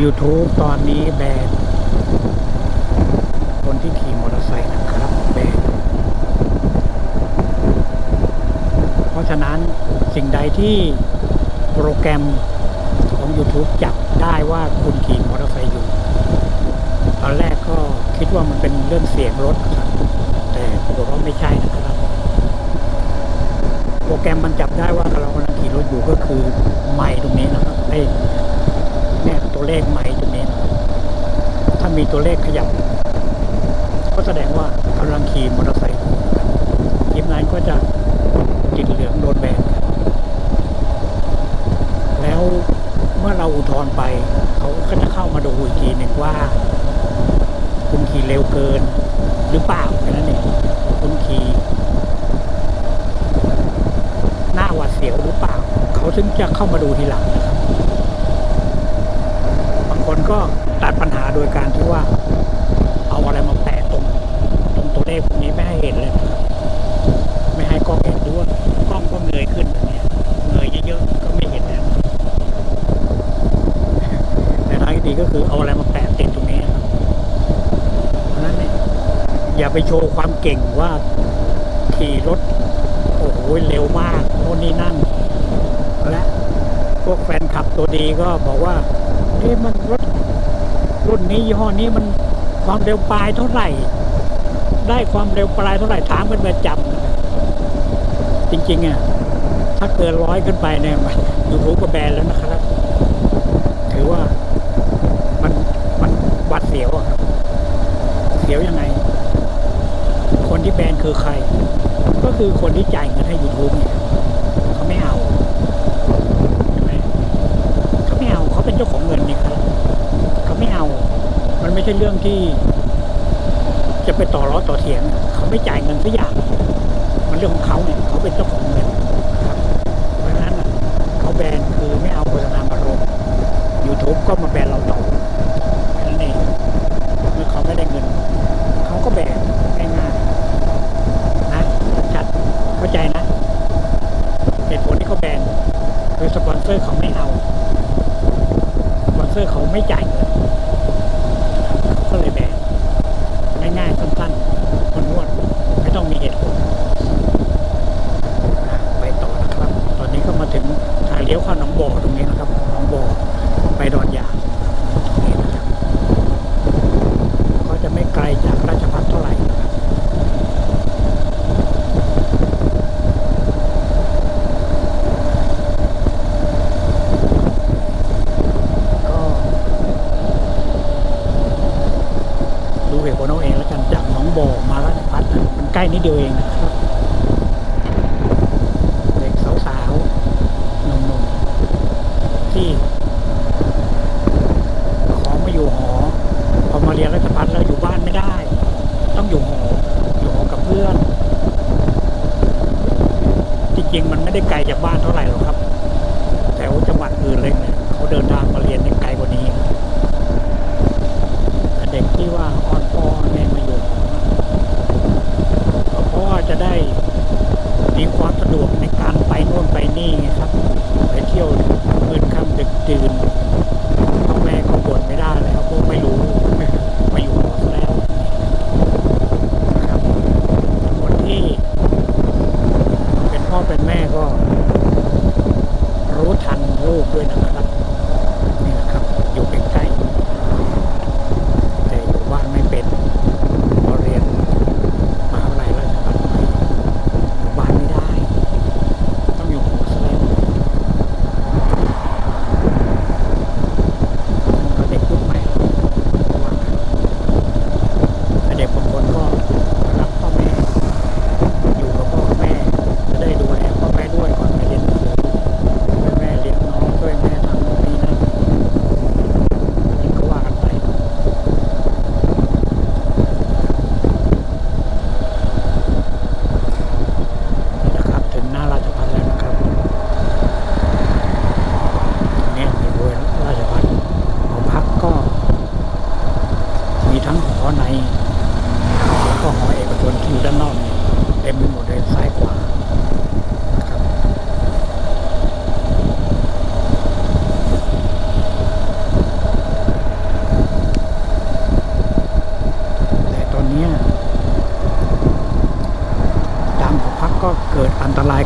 YouTube ตอนนี้แบ จะเข้ามาดู ความเร็วปลายเท่าไหร่ ได้ความเร็วปลายเท่าไหร่ถามเป็นประจำจริงๆอะถ้าเกินร้อยขึ้นไปเนี่ยอยู่รู้กับแบนแล้วนะครับ ถือว่ามันมันบัดเสียวอะเสียวยังไง คนที่แบนคือใคร ก็คือคนที่จ่ายเงินให้ยูทูบเนี่ย ไม่ใช่เรื่องที่ จะไปต่อร้อต่อเถียง เขาไม่จ่ายเงินสักอย่าง มันเรื่องของเขาเนี่ยเขาเป็นเจ้าของเงินครับเพราะฉะนั้นเขาแบนคือไม่เอาโฆษณามาลงยูทูปก็มาแบนเราต่อนั่นเอเมื่อเขาไม่ได้เงิน เขาก็แบนง่ายๆนะชัดเข้าใจนะเหตุผลที่เขาแบนคือสปอนเซอร์เขาไม่เอาสปอนเซอร์เขาไม่จ่ายเงิน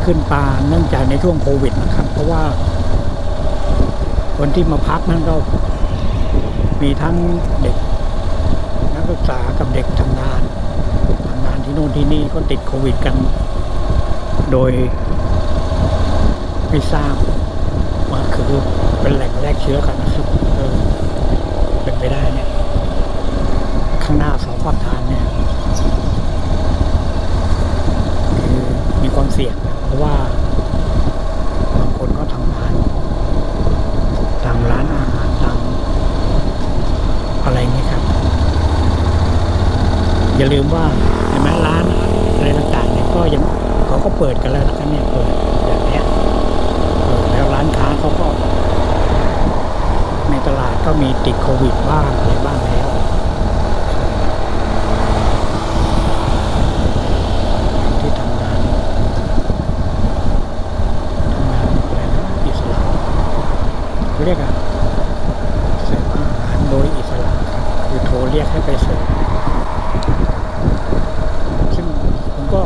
ขึ้นปาเนื่องจากในช่วงโควิดนะครับ เพราะว่า คนที่มาพักนั่นก็ มีทั้งเด็ก นักศึกษากับเด็กทำงานทำงานที่โน่นที่นี่ก็ติดโควิดกัน โดยไม่ทราบว่าคือเป็นแหล่งแรกเชื้อกันนะครับเออเป็นไปได้เนี่ย ข้างหน้าสองขอบทางเนี่ยคือมีความเสี่ยง ราะว่าบางคนก็ทำงานตามร้านอาหารตามอะไรเงี้ครับ อย่าลืมว่าเห็นไหมร้านอะไรต่างๆเนี่ยก็ยังเขาก็เปิดกันแล้วนะครับเนี่ยเปิดอย่างเนี้ยเปิดแล้วร้านค้าเขาก็ ในตลาดก็มีติดโควิดบ้างอะไรบ้างแล้ว ที่ทำงานทำงานอะไรนะอิสระ เรียกอะเสิร์ฟอาหารโดยอิสระครับคือโทรเรียกให้ไปเสิร์ฟซึ่งผมก็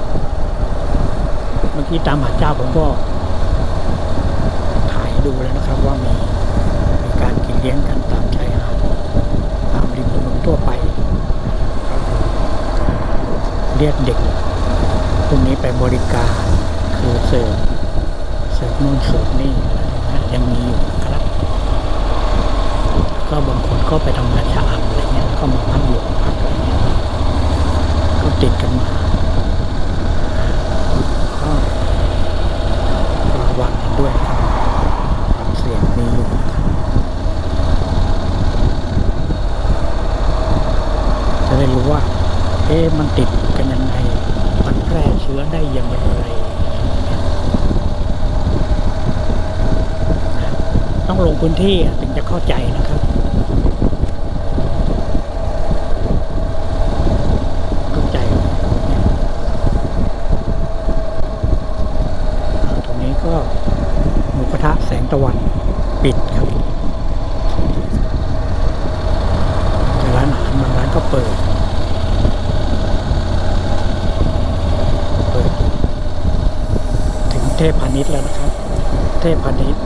เมื่อกี้ตามหาเจ้าผมก็ถ่ายดูแล้วนะครับว่ามีมีการกินเลี้ยงกันตามชายหาดตามริมถนนทั่วไปครับเรียกเด็กพวกนี้ไปบริการคือเสิร์ฟเสิร์ฟนู่นเสิร์ฟนี่อะยังมีอยู่ ก็บางคนก็ไปทำงานชะอำอะไรเงี้ยก็มาพักอยู่พักอะไรเงี้ยก็ติดกันมาก็ระวังกันด้วยครับความเสี่ยงมีอยู่นะครับจะได้รู้ว่า เอ๊ะมันติดกันยังไงมันแพร่เชื้อได้ยังไรนะต้องลงพื้นที่ถึงจะเข้าใจนะครับ เข้าใจเนี่ยอ่าตรงนี้ก็หมูกระทะแสงตะวันปิดครับแต่ร้านอาหารบางร้านก็เปิด เปิดถึงเทพพาณิชย์แล้วนะครับ เทพพาณิชย์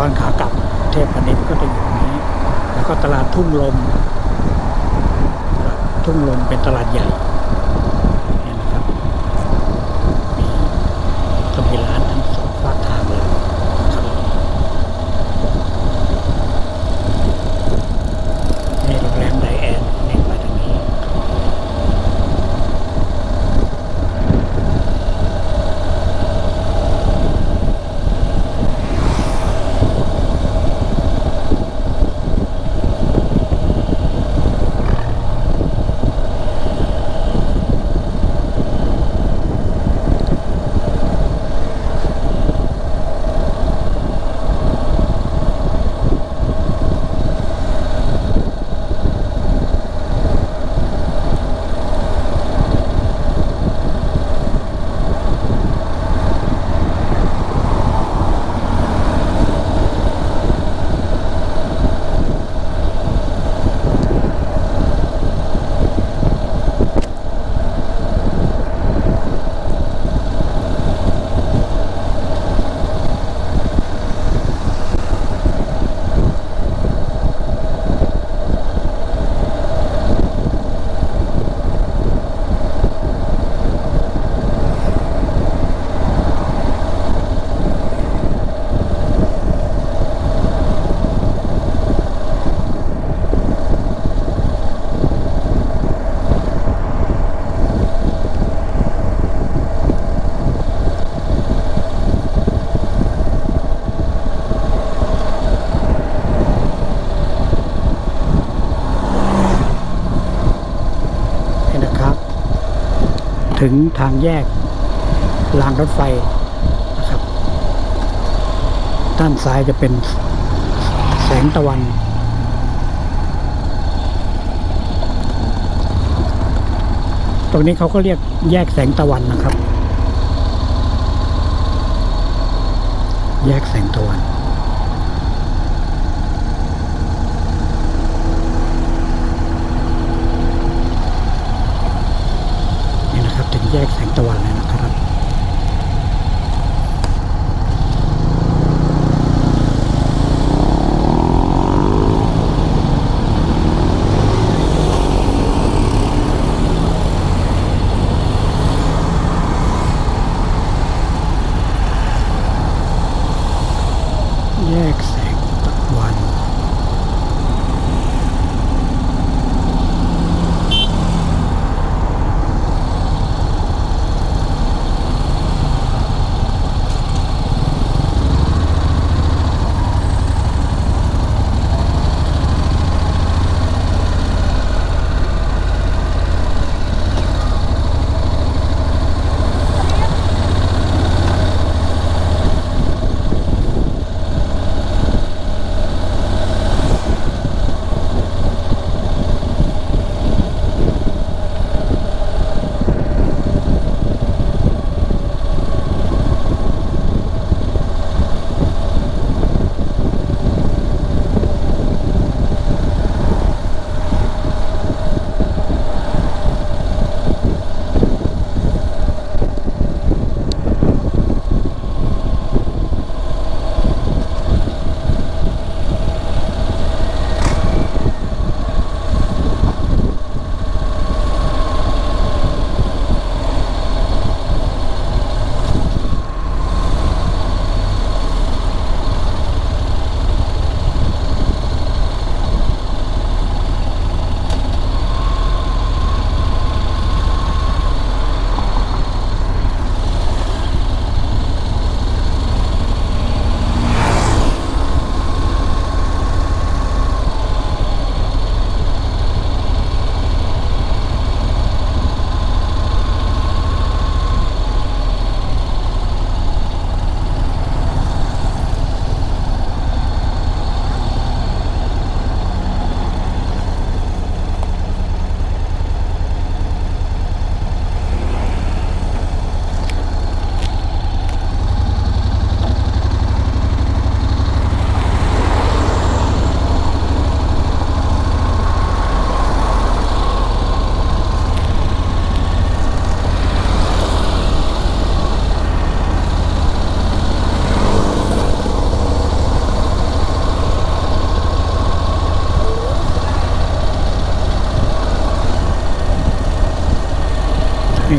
ตอนขากลับ เทพพาณิชย์ก็จะอยู่ตรงนี้ แล้วก็ต ลาดทุ่งลม ทุ่งลมเป็นตลาดใหญ่เนี่ยนะครับ มีก็มีร้านทั้งสองฝากทางเลยครับนี่โรงแรมไดแอนเนี่ยมาทางนี้ นี่นะครับ ถึงทางแยกรางรถไฟนะครับ ด้านซ้ายจะเป็นแสงตะวันตรงนี้เขาก็เรียกแยกแสงตะวันนะครับ แยกแสงตะวัน นี่นะครับ ถึง แยกแสงตะวันแล้วนะครับ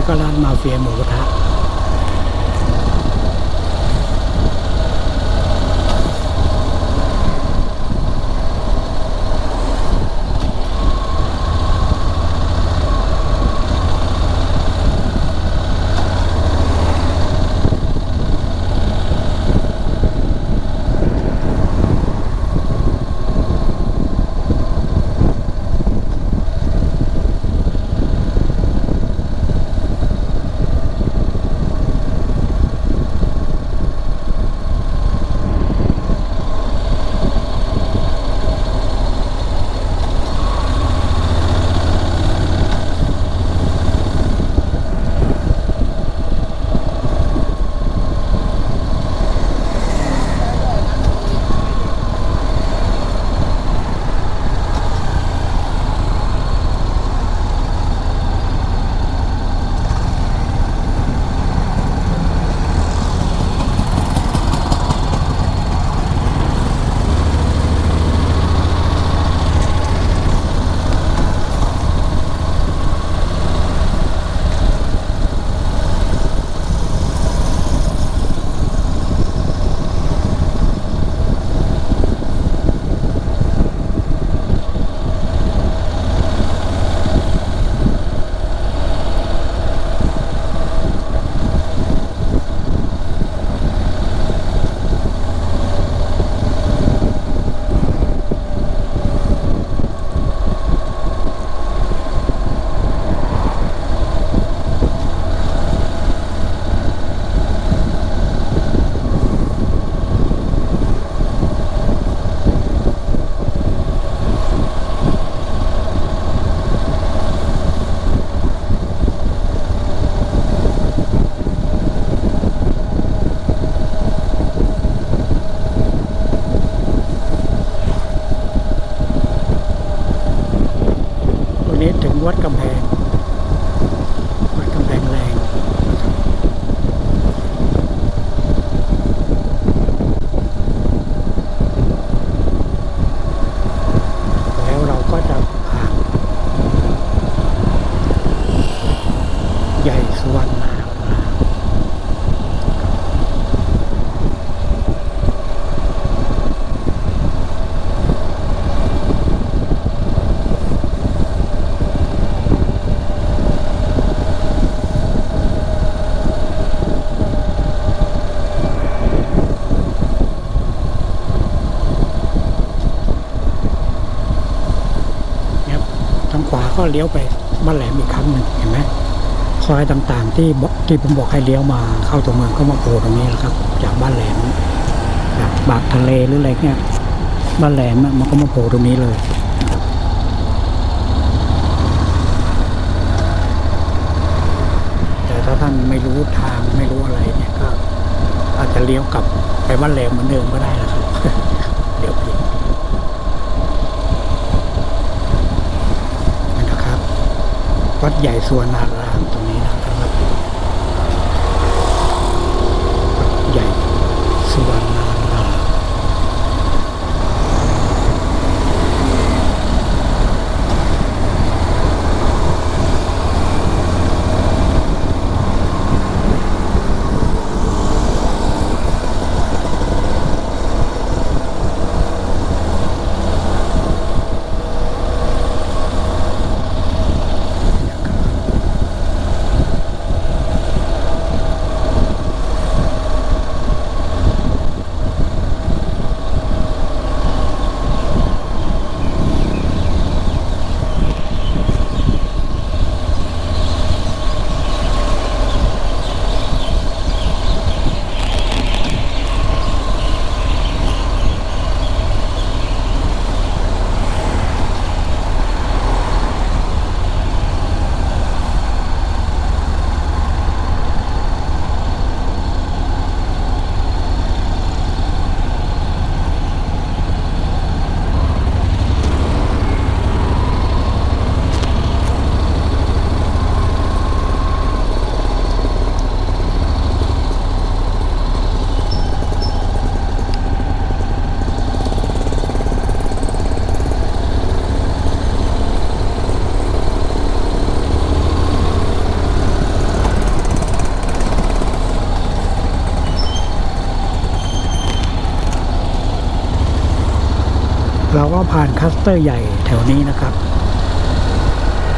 ก็ร้านมาเฟียหมูกระทะ เลี้ยวไปบ้านแหลมอีกครั้งหนึ่งเห็นไหมซอยต่างๆ ที่ที่ผมบอกให้เลี้ยวมาเข้าตัวเมืองก็มาโผล่ตรงนี้แหละครับ จากบ้านแหลมจากบากทะเลหรืออะไรเงี้ยบ้านแหลมมันก็มาโผล่ตรงนี้เลยแต่ถ้าท่านไม่รู้ทางไม่รู้อะไรเนี่ยก็อาจจะเลี้ยวกลับไปบ้านแหลมเหมือนเดิมก็ได้นะครับ เดี๋ยวผิดนี่นะครับ วัดใหญ่สวนนารามตรงนี้นะครับวัดใหญ่สวนนาราม น ผ่านคลัสเตอร์ใหญ่แถวนี้นะครับ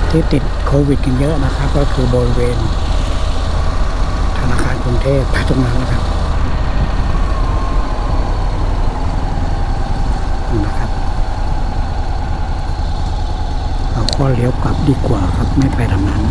ที่ติดโควิดกันเยอะนะครับ ก็คือบริเวณ ธนาคารกรุงเทพตรงนั้นนะครับนี่นะครับเราก็เลี้ยวกลับดีกว่าครับไม่ไปทางนั้น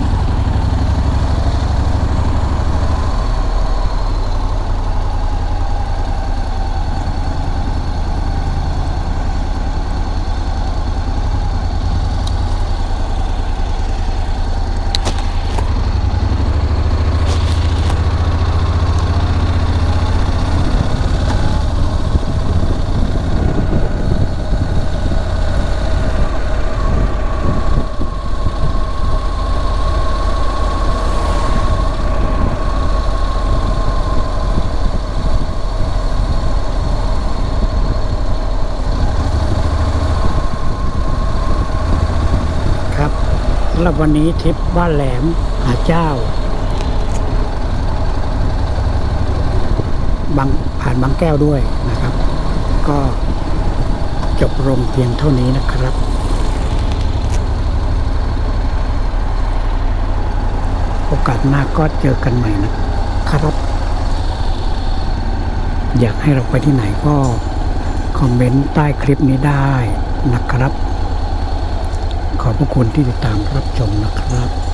ครับสำ หรับวันนี้ทริปบ้านแหลมหาเจ้าบางผ่านบางแก้วด้วยนะครับ ก็จบลงเพียงเท่านี้นะครับโอกาสหน้าก็เจอกันใหม่นะครับ อยากให้เราไปที่ไหนก็ คอมเมนต์ใต้คลิปนี้ได้นะครับขอบ พระคุณที่ติดตามรับชมนะครับขอบคุณมากครับ